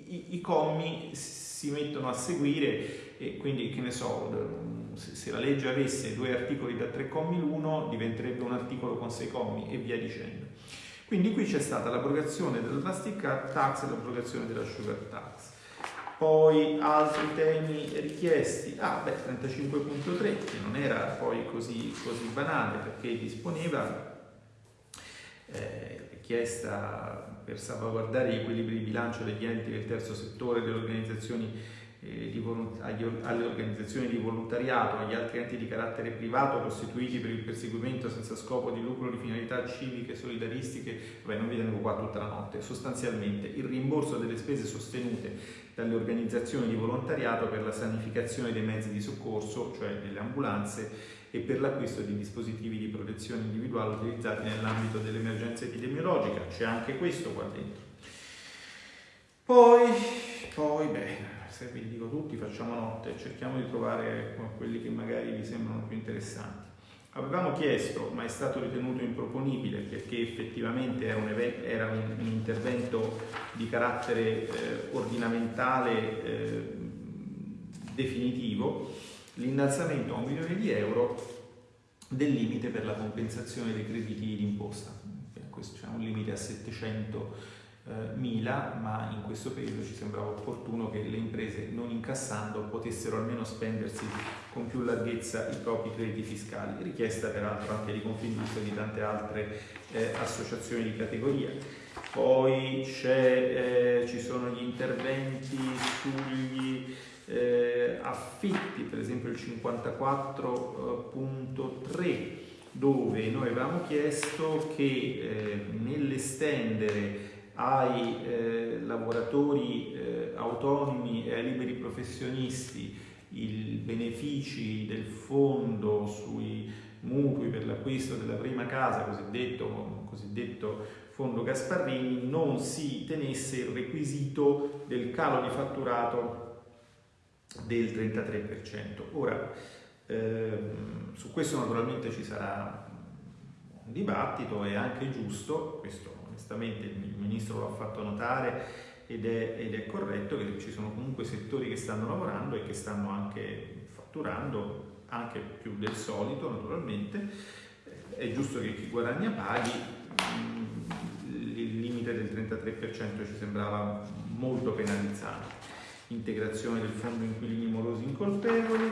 i, i commi si mettono a seguire e quindi che ne so, se la legge avesse due articoli da tre commi l'uno diventerebbe un articolo con sei commi e via dicendo. Quindi qui c'è stata l'abrogazione della plastic tax e l'abrogazione della sugar tax. Poi altri temi richiesti, ah beh 35.3 che non era poi così, così banale perché disponeva eh, richiesta per salvaguardare gli equilibri di bilancio degli enti del terzo settore, delle organizzazioni eh, di alle organizzazioni di volontariato, agli altri enti di carattere privato costituiti per il perseguimento senza scopo di lucro di finalità civiche, solidaristiche, beh non vi tengo qua tutta la notte, sostanzialmente il rimborso delle spese sostenute dalle organizzazioni di volontariato per la sanificazione dei mezzi di soccorso, cioè delle ambulanze, e per l'acquisto di dispositivi di protezione individuale utilizzati nell'ambito dell'emergenza epidemiologica. C'è anche questo qua dentro. Poi, poi, beh, se vi dico tutti, facciamo notte, cerchiamo di trovare quelli che magari vi sembrano più interessanti. Avevamo chiesto, ma è stato ritenuto improponibile perché effettivamente era un, era un, un intervento di carattere eh, ordinamentale eh, definitivo, l'innalzamento a un milione di euro del limite per la compensazione dei crediti d'imposta. C'è un limite a 700 mila, ma in questo periodo ci sembrava opportuno che le imprese non incassando potessero almeno spendersi con più larghezza i propri crediti fiscali, richiesta peraltro anche di Confindustria e di tante altre eh, associazioni di categoria. Poi eh, ci sono gli interventi sugli eh, affitti, per esempio il 54.3 dove noi avevamo chiesto che eh, nell'estendere ai eh, lavoratori eh, autonomi e ai liberi professionisti i benefici del fondo sui mutui per l'acquisto della prima casa, cosiddetto, cosiddetto fondo Gasparrini, non si tenesse il requisito del calo di fatturato del 33%. Ora, ehm, su questo naturalmente ci sarà un dibattito, è anche giusto, questo onestamente il Ministro l'ha fatto notare ed è, ed è, corretto che ci sono comunque settori che stanno lavorando e che stanno anche fatturando, anche più del solito naturalmente, è giusto che chi guadagna paghi, il limite del 33% ci sembrava molto penalizzante. Integrazione del fondo inquilini morosi incolpevoli,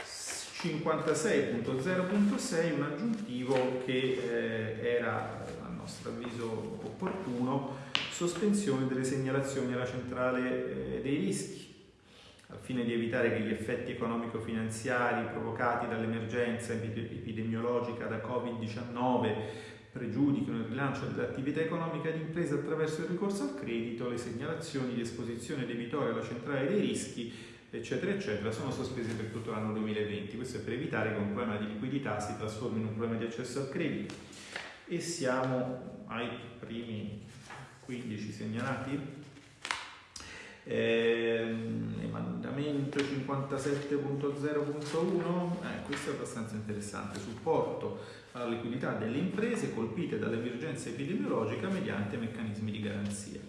56.0.6 un aggiuntivo che eh, era nostro avviso opportuno, sospensione delle segnalazioni alla centrale eh, dei rischi, al fine di evitare che gli effetti economico-finanziari provocati dall'emergenza epidemiologica da Covid-19 pregiudichino il rilancio dell'attività economica di impresa attraverso il ricorso al credito, le segnalazioni di esposizione debitoria alla centrale dei rischi, eccetera, eccetera, sono sospese per tutto l'anno 2020. Questo è per evitare che un problema di liquidità si trasformi in un problema di accesso al credito e siamo ai primi 15 segnalati. Eh, emendamento 57.0.1, eh, questo è abbastanza interessante, supporto alla liquidità delle imprese colpite dall'emergenza epidemiologica mediante meccanismi di garanzia.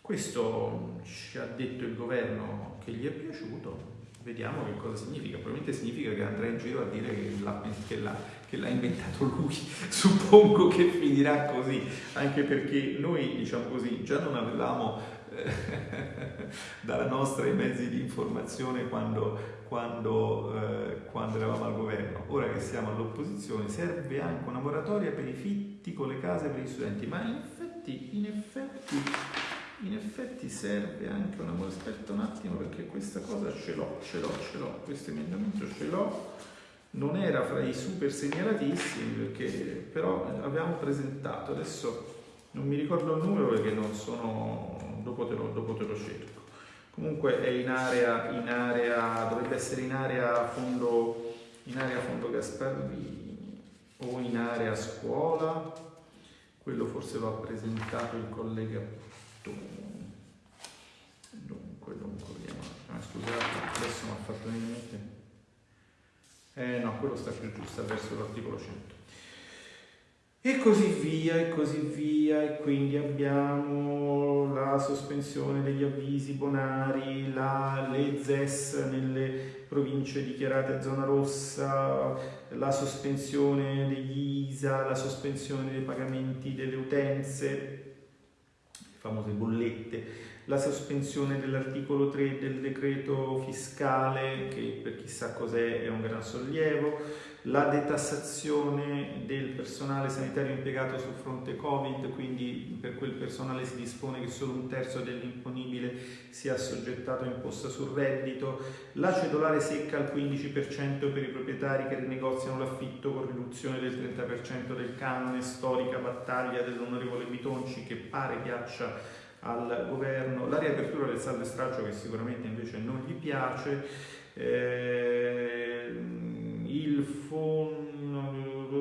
Questo ci ha detto il governo che gli è piaciuto, vediamo che cosa significa, probabilmente significa che andrà in giro a dire che l'ha, che l'ha, che l'ha inventato lui, suppongo che finirà così, anche perché noi diciamo così già non avevamo eh, dalla nostra i mezzi di informazione quando, quando, eh, quando eravamo al governo, ora che siamo all'opposizione serve anche una moratoria per i fitti con le case per gli studenti, ma in effetti, in effetti in effetti serve anche una aspetta un attimo perché questa cosa ce l'ho, ce l'ho, ce l'ho, questo emendamento ce l'ho, non era fra i super segnalatissimi perché però avevamo presentato, adesso non mi ricordo il numero perché non sono, dopo te lo, dopo te lo cerco. Comunque è in area, in area, dovrebbe essere in area fondo, in area fondo Gasparrini o in area scuola, quello forse lo ha presentato il collega dunque dunque vediamo. Ah, scusate adesso mi ha fatto venire in mente eh no quello sta più giusto verso l'articolo 100 e così via e così via e quindi abbiamo la sospensione degli avvisi bonari la, le ZES nelle province dichiarate zona rossa la sospensione degli ISA la sospensione dei pagamenti delle utenze famose bollette, la sospensione dell'articolo 3 del decreto fiscale, che per chissà cos'è è un gran sollievo, la detassazione del personale sanitario impiegato sul fronte Covid, quindi per quel personale si dispone che solo un terzo dell'imponibile sia assoggettato a imposta sul reddito, la cedolare secca al 15% per i proprietari che rinegoziano l'affitto con riduzione del 30% del canone, storica battaglia dell'onorevole Bitonci che pare piaccia al governo, la riapertura del saldo e straccio che sicuramente invece non gli piace, eh, il fondo,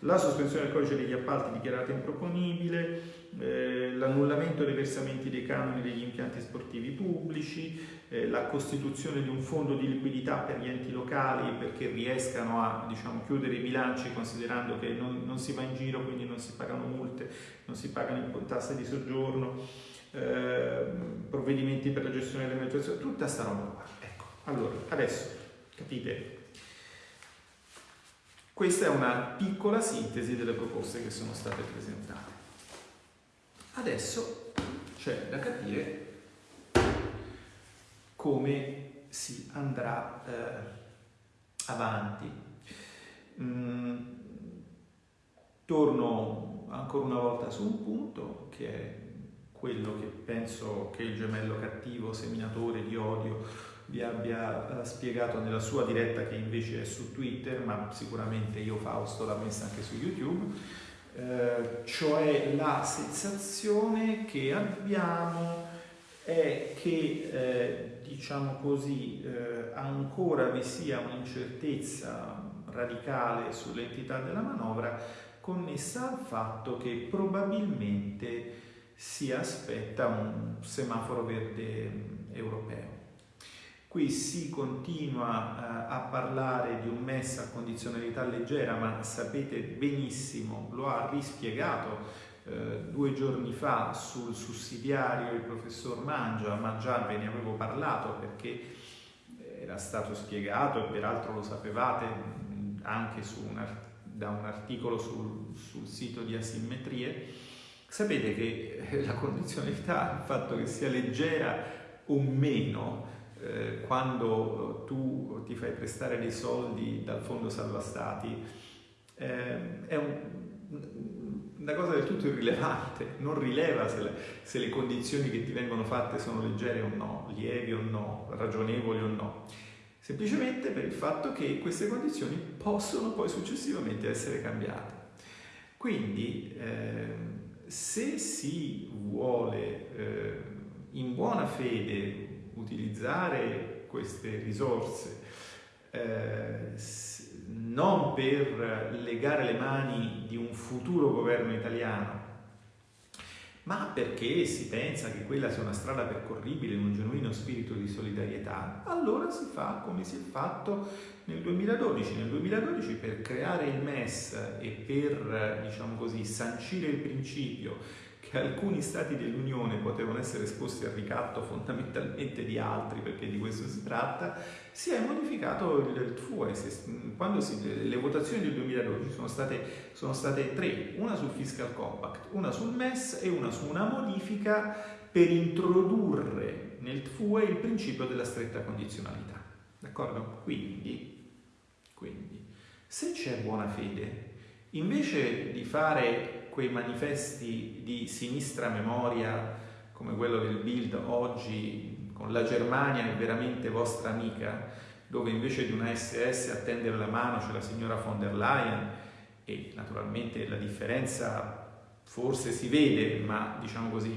la sospensione del codice degli appalti dichiarata improponibile, eh, l'annullamento dei versamenti dei canoni degli impianti sportivi pubblici, eh, la costituzione di un fondo di liquidità per gli enti locali perché riescano a diciamo, chiudere i bilanci considerando che non, non, si va in giro, quindi non si pagano multe, non si pagano tasse di soggiorno, eh, provvedimenti per la gestione dell'emergenza, tutta sta roba qua. Ecco, allora, adesso capite questa è una piccola sintesi delle proposte che sono state presentate. Adesso c'è da capire come si andrà eh, avanti. Mm, torno ancora una volta su un punto che è quello che penso che il gemello cattivo, seminatore di odio, vi abbia uh, spiegato nella sua diretta che invece è su Twitter, ma sicuramente io Fausto l'ha messa anche su YouTube, uh, cioè la sensazione che abbiamo è che, eh, diciamo così, eh, ancora vi sia un'incertezza radicale sull'entità della manovra connessa al fatto che probabilmente si aspetta un semaforo verde europeo. Qui si continua eh, a parlare di un MES a condizionalità leggera, ma sapete benissimo, lo ha rispiegato eh, due giorni fa sul sussidiario il professor Mangia, ma già ve ne avevo parlato perché era stato spiegato e peraltro lo sapevate anche un, da un articolo sul, sul sito di asimmetrie. Sapete che eh, la condizionalità, il fatto che sia leggera o meno, eh, quando tu ti fai prestare dei soldi dal fondo salva stati eh, è un, una cosa del tutto irrilevante, non rileva se le, se le, condizioni che ti vengono fatte sono leggere o no, lievi o no, ragionevoli o no, semplicemente per il fatto che queste condizioni possono poi successivamente essere cambiate. Quindi eh, se si vuole eh, in buona fede utilizzare queste risorse eh, non per legare le mani di un futuro governo italiano, ma perché si pensa che quella sia una strada percorribile in un genuino spirito di solidarietà, allora si fa come si è fatto nel 2012. Nel 2012 per creare il MES e per, diciamo così, sancire il principio che alcuni stati dell'Unione potevano essere esposti al ricatto fondamentalmente di altri, perché di questo si tratta, si è modificato il TFUE. Quando si, le votazioni del 2012 sono state, sono state tre, una sul Fiscal Compact, una sul MES e una su una modifica per introdurre nel TFUE il principio della stretta condizionalità. D'accordo? Quindi, quindi se c'è buona fede, invece di fare quei manifesti di sinistra memoria come quello del Bild oggi con la Germania è veramente vostra amica, dove invece di una SS a tendere la mano c'è la signora von der Leyen e naturalmente la differenza forse si vede, ma diciamo così,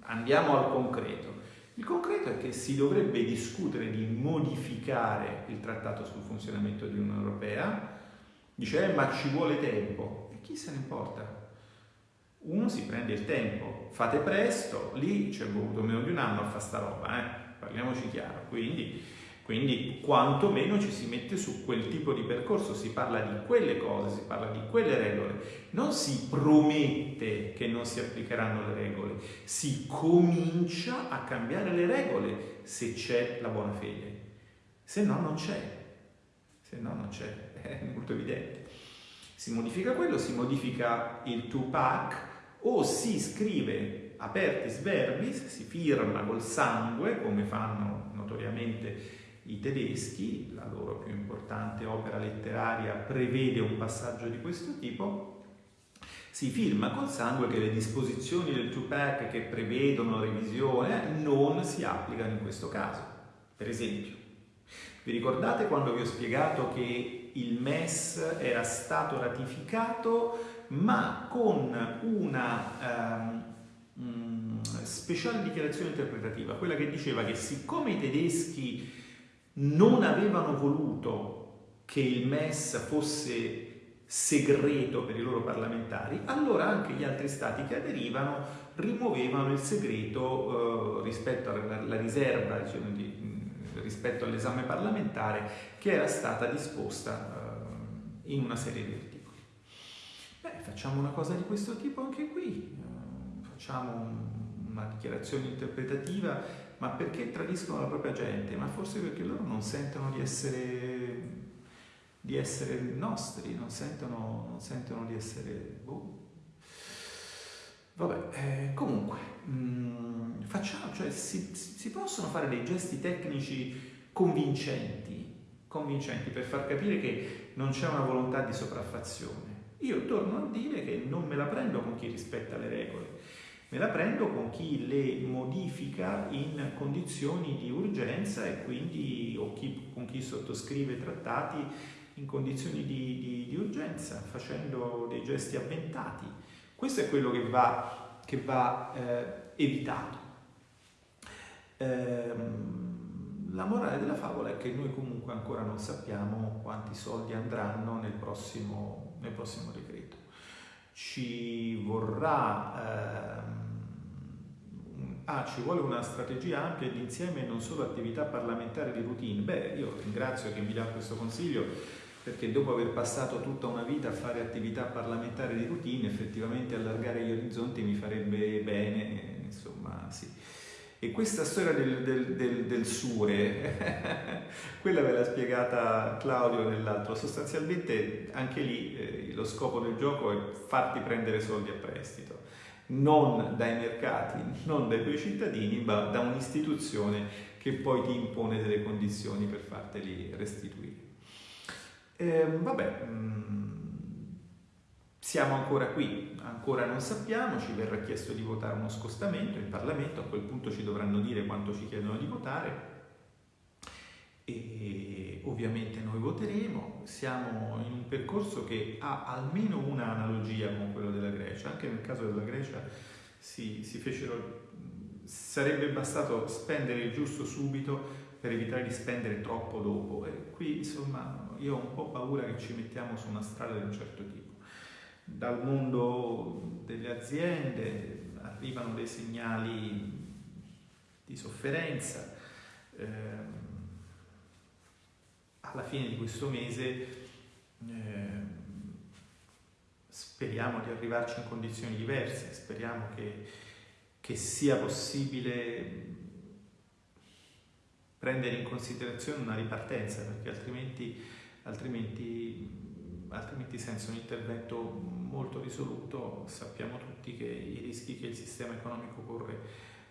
andiamo al concreto. Il concreto è che si dovrebbe discutere di modificare il trattato sul funzionamento di Unione Europea, dice eh, ma ci vuole tempo chi se ne importa? Uno si prende il tempo, fate presto, lì ci è voluto meno di un anno a fare sta roba, eh? parliamoci chiaro, quindi, quindi quantomeno ci si mette su quel tipo di percorso, si parla di quelle cose, si parla di quelle regole, non si promette che non si applicheranno le regole, si comincia a cambiare le regole se c'è la buona fede, se no non c'è, se no non c'è, è molto evidente si modifica quello, si modifica il 2-pack o si scrive apertis verbis, si firma col sangue come fanno notoriamente i tedeschi, la loro più importante opera letteraria prevede un passaggio di questo tipo, si firma col sangue che le disposizioni del 2-pack che prevedono revisione non si applicano in questo caso. Per esempio, vi ricordate quando vi ho spiegato che il MES era stato ratificato ma con una um, speciale dichiarazione interpretativa, quella che diceva che siccome i tedeschi non avevano voluto che il MES fosse segreto per i loro parlamentari, allora anche gli altri stati che aderivano rimuovevano il segreto eh, rispetto alla riserva diciamo, di, rispetto all'esame parlamentare che era stata disposta eh, in una serie di articoli. Beh, facciamo una cosa di questo tipo anche qui, eh, facciamo una dichiarazione interpretativa, ma perché tradiscono la propria gente? Ma forse perché loro non sentono di essere di essere nostri, non sentono, non sentono di essere... Boh. Vabbè, eh, comunque, mh, mm, facciamo, cioè si, si, possono fare dei gesti tecnici convincenti, convincenti per far capire che non c'è una volontà di sopraffazione. Io torno a dire che non me la prendo con chi rispetta le regole, me la prendo con chi le modifica in condizioni di urgenza e quindi o chi, con chi sottoscrive trattati in condizioni di, di, di urgenza, facendo dei gesti avventati. Questo è quello che va, che va eh, evitato. Ehm, la morale della favola è che noi comunque ancora non sappiamo quanti soldi andranno nel prossimo, nel prossimo decreto. Ci vorrà... Ehm, ah, ci vuole una strategia ampia ed insieme non solo attività parlamentari di routine. Beh, io ringrazio che mi dà questo consiglio perché dopo aver passato tutta una vita a fare attività parlamentari di routine, effettivamente allargare gli orizzonti mi farebbe bene, insomma, sì. E questa storia del, del, del, del sure, quella ve l'ha spiegata Claudio nell'altro, sostanzialmente anche lì eh, lo scopo del gioco è farti prendere soldi a prestito, non dai mercati, non dai tuoi cittadini, ma da un'istituzione che poi ti impone delle condizioni per farteli restituire. Eh, vabbè, mm, siamo ancora qui, ancora non sappiamo, ci verrà chiesto di votare uno scostamento in Parlamento, a quel punto ci dovranno dire quanto ci chiedono di votare e ovviamente noi voteremo, siamo in un percorso che ha almeno una analogia con quello della Grecia, anche nel caso della Grecia si, si fecero, sarebbe bastato spendere il giusto subito per evitare di spendere troppo dopo e qui insomma io ho un po' paura che ci mettiamo su una strada di un certo tipo. Dal mondo delle aziende arrivano dei segnali di sofferenza. Eh, alla fine di questo mese eh, speriamo di arrivarci in condizioni diverse, speriamo che, che sia possibile prendere in considerazione una ripartenza, perché altrimenti altrimenti, altrimenti senza un intervento molto risoluto sappiamo tutti che i rischi che il sistema economico corre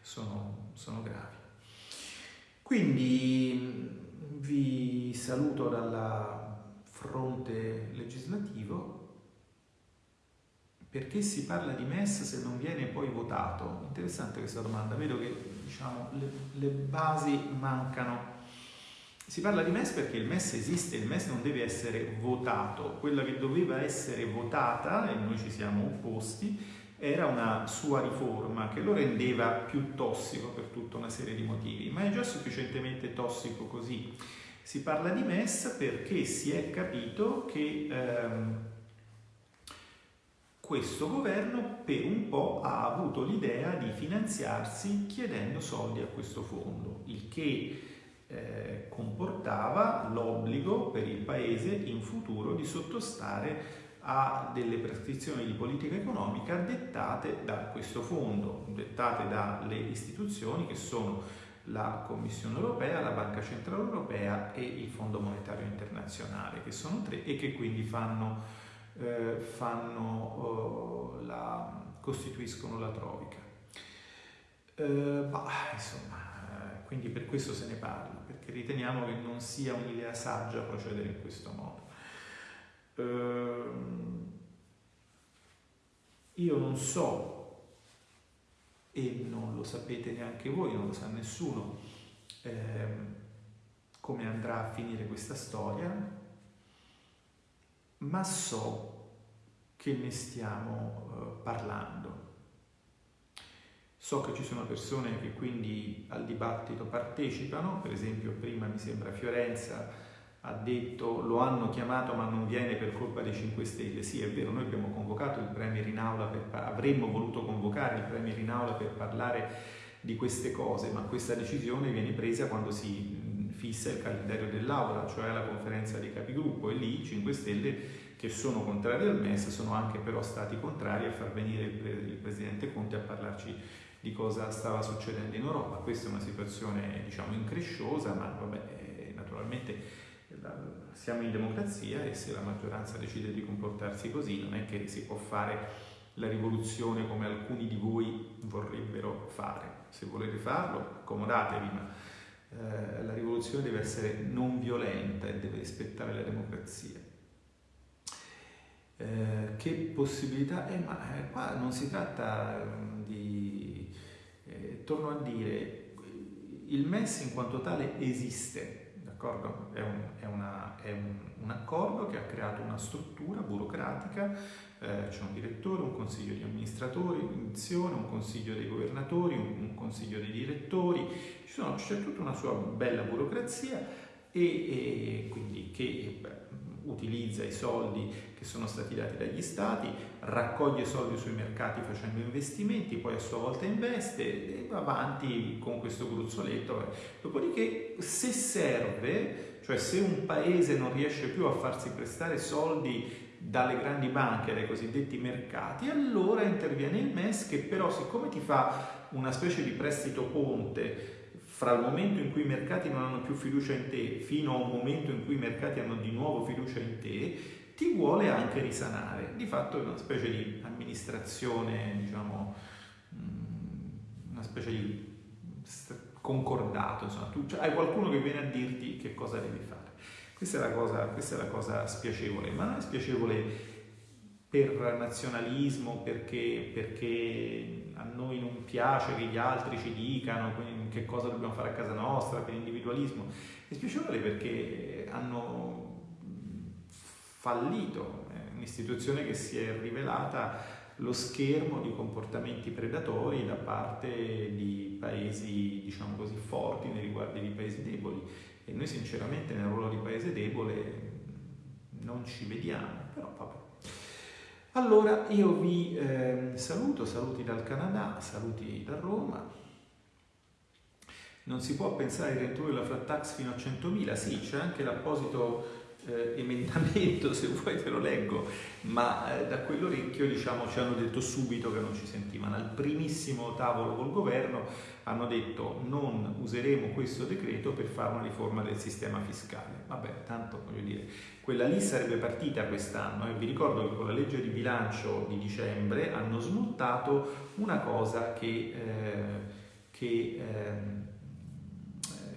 sono, sono gravi. Quindi vi saluto dalla fronte legislativo perché si parla di MES se non viene poi votato? Interessante questa domanda, vedo che diciamo, le, le basi mancano si parla di MES perché il MES esiste, il MES non deve essere votato, quella che doveva essere votata, e noi ci siamo opposti, era una sua riforma che lo rendeva più tossico per tutta una serie di motivi, ma è già sufficientemente tossico così. Si parla di MES perché si è capito che ehm, questo governo per un po' ha avuto l'idea di finanziarsi chiedendo soldi a questo fondo, il che eh, comportava l'obbligo per il Paese in futuro di sottostare a delle prescrizioni di politica economica dettate da questo fondo, dettate dalle istituzioni che sono la Commissione europea, la Banca Centrale Europea e il Fondo Monetario Internazionale, che sono tre e che quindi fanno, eh, fanno oh, la, costituiscono la Troica. Eh, bah, insomma, quindi per questo se ne parla, perché riteniamo che non sia un'idea saggia procedere in questo modo. Ehm, io non so, e non lo sapete neanche voi, non lo sa nessuno, ehm, come andrà a finire questa storia, ma so che ne stiamo eh, parlando So che ci sono persone che quindi al dibattito partecipano, per esempio prima mi sembra Fiorenza ha detto lo hanno chiamato ma non viene per colpa dei 5 Stelle. Sì, è vero, noi abbiamo convocato il Premier in aula, per, avremmo voluto convocare il Premier in aula per parlare di queste cose, ma questa decisione viene presa quando si fissa il calendario dell'aula, cioè la conferenza dei capigruppo e lì i 5 Stelle che sono contrari al MES sono anche però stati contrari a far venire il, Presidente Conte a parlarci di cosa stava succedendo in Europa. Questa è una situazione diciamo incresciosa, ma vabbè, eh, naturalmente siamo in democrazia e se la maggioranza decide di comportarsi così non è che si può fare la rivoluzione come alcuni di voi vorrebbero fare. Se volete farlo, accomodatevi, ma eh, la rivoluzione deve essere non violenta e deve rispettare la democrazia. Eh, che possibilità? Eh, ma eh, qua non si tratta mm, di... Torno a dire, il MES in quanto tale esiste, D'accordo? È, un, è, una, è un, un, accordo che ha creato una struttura burocratica, eh, c'è un direttore, un consiglio di amministratori, un consiglio dei governatori, un, un consiglio dei direttori, c'è tutta una sua bella burocrazia e, e quindi che beh, utilizza i soldi che sono stati dati dagli stati, raccoglie soldi sui mercati facendo investimenti, poi a sua volta investe e va avanti con questo gruzzoletto. Dopodiché se serve, cioè se un paese non riesce più a farsi prestare soldi dalle grandi banche, dai cosiddetti mercati, allora interviene il MES che però siccome ti fa una specie di prestito ponte fra il momento in cui i mercati non hanno più fiducia in te fino a un momento in cui i mercati hanno di nuovo fiducia in te, ti vuole anche risanare. Di fatto è una specie di amministrazione, diciamo, mm, una specie di concordato, insomma, tu cioè, hai qualcuno che viene a dirti che cosa devi fare. Questa è la cosa, questa è la cosa spiacevole, ma non è spiacevole per nazionalismo, perché, perché, a noi non piace che gli altri ci dicano che cosa dobbiamo fare a casa nostra, per individualismo. È spiacevole perché hanno fallito, è un'istituzione che si è rivelata lo schermo di comportamenti predatori da parte di paesi, diciamo così, forti nei riguardi di paesi deboli. E noi sinceramente nel ruolo di paese debole non ci vediamo, però vabbè. Allora io vi eh, saluto, saluti dal Canada, saluti da Roma. Non si può pensare di ridurre la flat tax fino a 100.000, sì, c'è anche l'apposito eh, emendamento, se vuoi te lo leggo, ma eh, da quell'orecchio diciamo, ci hanno detto subito che non ci sentivano. Al primissimo tavolo col governo hanno detto non useremo questo decreto per fare una riforma del sistema fiscale. Vabbè, tanto voglio dire, quella lì sarebbe partita quest'anno e vi ricordo che con la legge di bilancio di dicembre hanno smontato una cosa che, eh, che, ehm,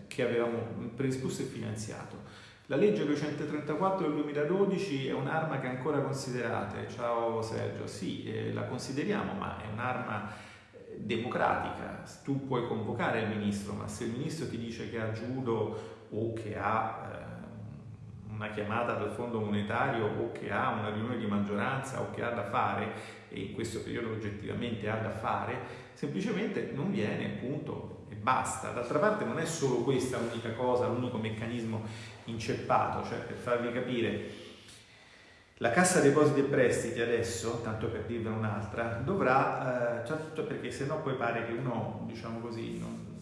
che avevamo predisposto e finanziato la legge 234 del 2012 è un'arma che ancora considerate? Ciao Sergio, sì, eh, la consideriamo, ma è un'arma eh, democratica. Tu puoi convocare il ministro, ma se il ministro ti dice che ha giudo o che ha eh, una chiamata dal fondo monetario o che ha una riunione di maggioranza o che ha da fare, e in questo periodo oggettivamente ha da fare, semplicemente non viene, punto, e basta. D'altra parte non è solo questa l'unica cosa, l'unico meccanismo inceppato, cioè per farvi capire, la Cassa Depositi e Prestiti adesso, tanto per dirne un'altra, dovrà, eh, certo perché se no poi pare che uno, diciamo così, non,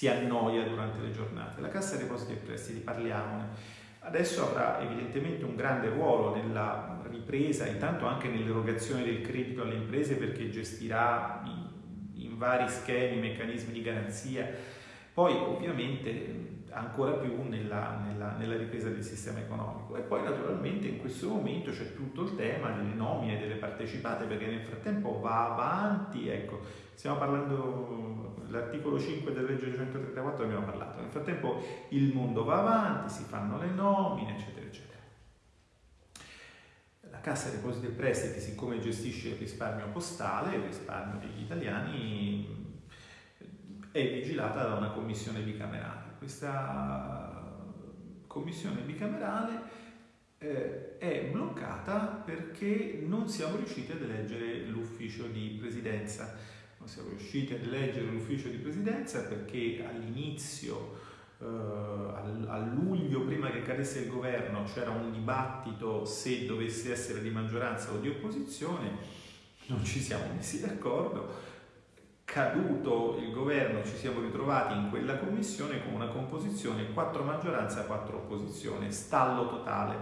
si annoia durante le giornate. La Cassa Depositi e Prestiti, parliamone, adesso avrà evidentemente un grande ruolo nella ripresa, intanto anche nell'erogazione del credito alle imprese perché gestirà in, in vari schemi, meccanismi di garanzia, poi ovviamente ancora più nella, nella, nella, ripresa del sistema economico. E poi naturalmente in questo momento c'è tutto il tema delle nomine delle partecipate perché nel frattempo va avanti, ecco, stiamo parlando, l'articolo 5 della legge 134 abbiamo parlato, nel frattempo il mondo va avanti, si fanno le nomine, eccetera, eccetera. La Cassa Depositi e Prestiti, siccome gestisce il risparmio postale, il risparmio degli italiani, è vigilata da una commissione bicamerale questa commissione bicamerale eh, è bloccata perché non siamo riusciti ad eleggere l'ufficio di presidenza. Non siamo riusciti ad eleggere l'ufficio di presidenza perché all'inizio, eh, a luglio, prima che cadesse il governo, c'era un dibattito se dovesse essere di maggioranza o di opposizione, non ci siamo messi d'accordo. Caduto il governo ci siamo ritrovati in quella commissione con una composizione 4 maggioranza, 4 opposizione, stallo totale.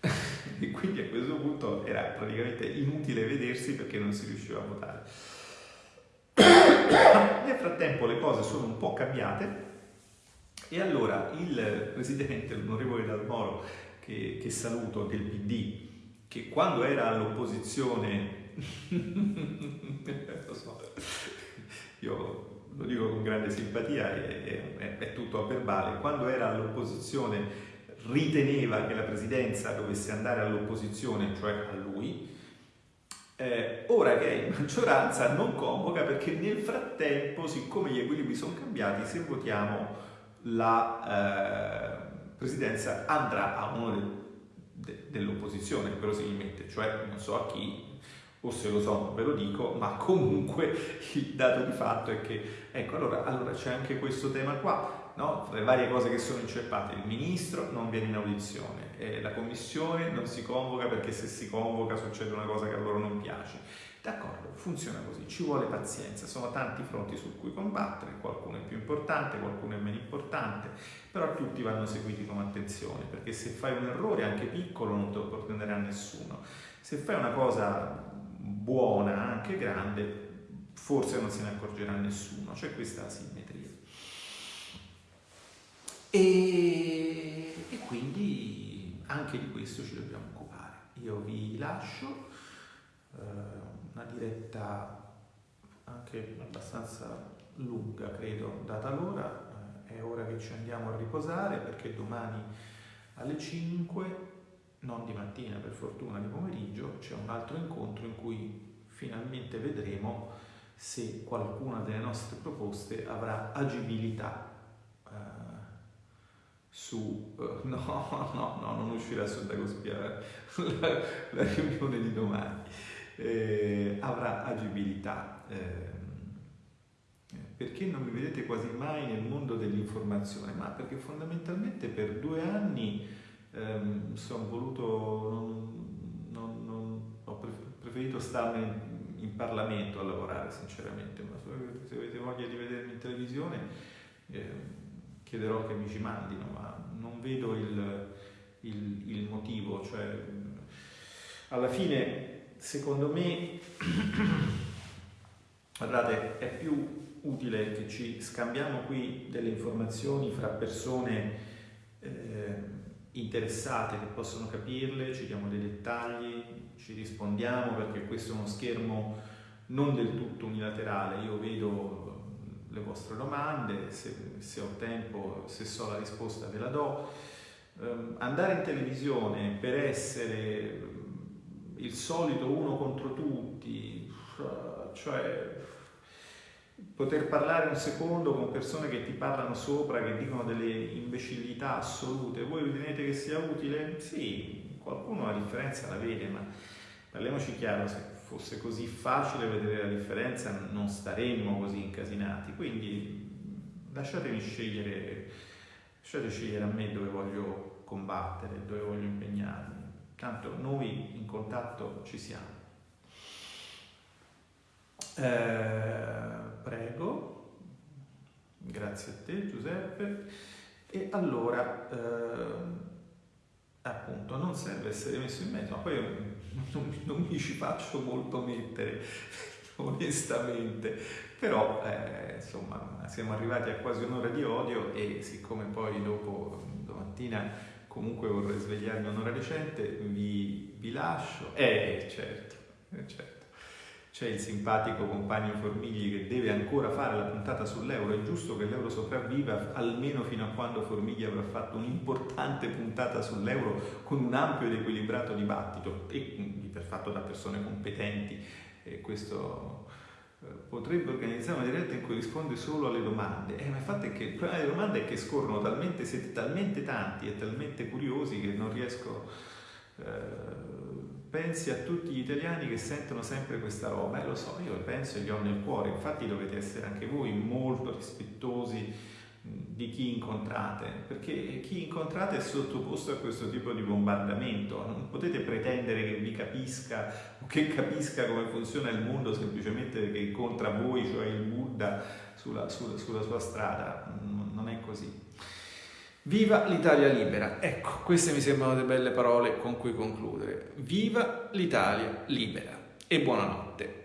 e quindi a questo punto era praticamente inutile vedersi perché non si riusciva a votare. Nel frattempo le cose sono un po' cambiate e allora il presidente, l'onorevole Dalmoro, che, che saluto, del PD, che quando era all'opposizione, lo so, io lo dico con grande simpatia, è, è, è tutto a verbale, quando era all'opposizione riteneva che la presidenza dovesse andare all'opposizione, cioè a lui, eh, ora che è in maggioranza non convoca perché nel frattempo, siccome gli equilibri sono cambiati, se votiamo la eh, presidenza andrà a uno de, de, dell'opposizione, verosimilmente, cioè non so a chi, o se lo so ve lo dico, ma comunque il dato di fatto è che, ecco, allora, allora c'è anche questo tema qua, no? tra le varie cose che sono inceppate, il ministro non viene in audizione, eh, la commissione non si convoca perché se si convoca succede una cosa che a loro non piace. D'accordo, funziona così, ci vuole pazienza, sono tanti fronti su cui combattere, qualcuno è più importante, qualcuno è meno importante, però tutti vanno seguiti con attenzione, perché se fai un errore anche piccolo non te lo porterà nessuno. Se fai una cosa buona, anche grande, forse non se ne accorgerà nessuno, c'è questa simmetria. E, e, quindi anche di questo ci dobbiamo occupare. Io vi lascio eh, una diretta anche abbastanza lunga, credo, data l'ora. Eh, è ora che ci andiamo a riposare perché domani alle 5, non di mattina per fortuna, di pomeriggio, c'è un altro incontro in cui finalmente vedremo se qualcuna delle nostre proposte avrà agibilità su, uh, no, no, no, non uscirà su Dagospia la, la riunione di domani, eh, avrà agibilità. Eh, perché non mi vedete quasi mai nel mondo dell'informazione? Ma perché fondamentalmente per due anni ehm, sono voluto, non, non, non, ho preferito starne in, Parlamento a lavorare sinceramente, ma se avete voglia di vedermi in televisione eh, chiederò che mi ci mandino, ma non vedo il, il, il motivo. Cioè, alla fine, secondo me, guardate, è più utile che ci scambiamo qui delle informazioni fra persone eh, interessate che possono capirle, ci diamo dei dettagli, ci rispondiamo perché questo è uno schermo non del tutto unilaterale, io vedo le vostre domande, se, se, ho tempo, se so la risposta ve la do. Um, andare in televisione per essere il solito uno contro tutti, cioè poter parlare un secondo con persone che ti parlano sopra, che dicono delle imbecillità assolute, voi ritenete che sia utile? Sì, qualcuno la differenza la vede, ma parliamoci chiaro, se fosse così facile vedere la differenza non staremmo così incasinati, quindi lasciatemi scegliere, lasciate scegliere a me dove voglio combattere, dove voglio impegnarmi, tanto noi in contatto ci siamo. Eh, prego, grazie a te Giuseppe. E allora, eh, appunto, non serve essere messo in mezzo, ma poi non, non mi ci faccio molto mettere, onestamente, però eh, insomma siamo arrivati a quasi un'ora di odio e siccome poi dopo domattina comunque vorrei svegliarmi un'ora recente, vi, vi lascio. Eh, certo, eh, certo c'è il simpatico compagno Formigli che deve ancora fare la puntata sull'euro, è giusto che l'euro sopravviva almeno fino a quando Formigli avrà fatto un'importante puntata sull'euro con un ampio ed equilibrato dibattito e fatto da persone competenti e questo eh, potrebbe organizzare una diretta in cui risponde solo alle domande. Eh, ma il fatto è che il problema delle domande è che scorrono talmente, siete talmente tanti e talmente curiosi che non riesco... Eh, pensi a tutti gli italiani che sentono sempre questa roba, e eh, lo so, io penso e li ho nel cuore, infatti dovete essere anche voi molto rispettosi di chi incontrate, perché chi incontrate è sottoposto a questo tipo di bombardamento, non potete pretendere che vi capisca o che capisca come funziona il mondo semplicemente perché incontra voi, cioè il Buddha, sulla, sulla, sulla sua strada, non è così. Viva l'Italia libera! Ecco, queste mi sembrano delle belle parole con cui concludere. Viva l'Italia libera e buonanotte!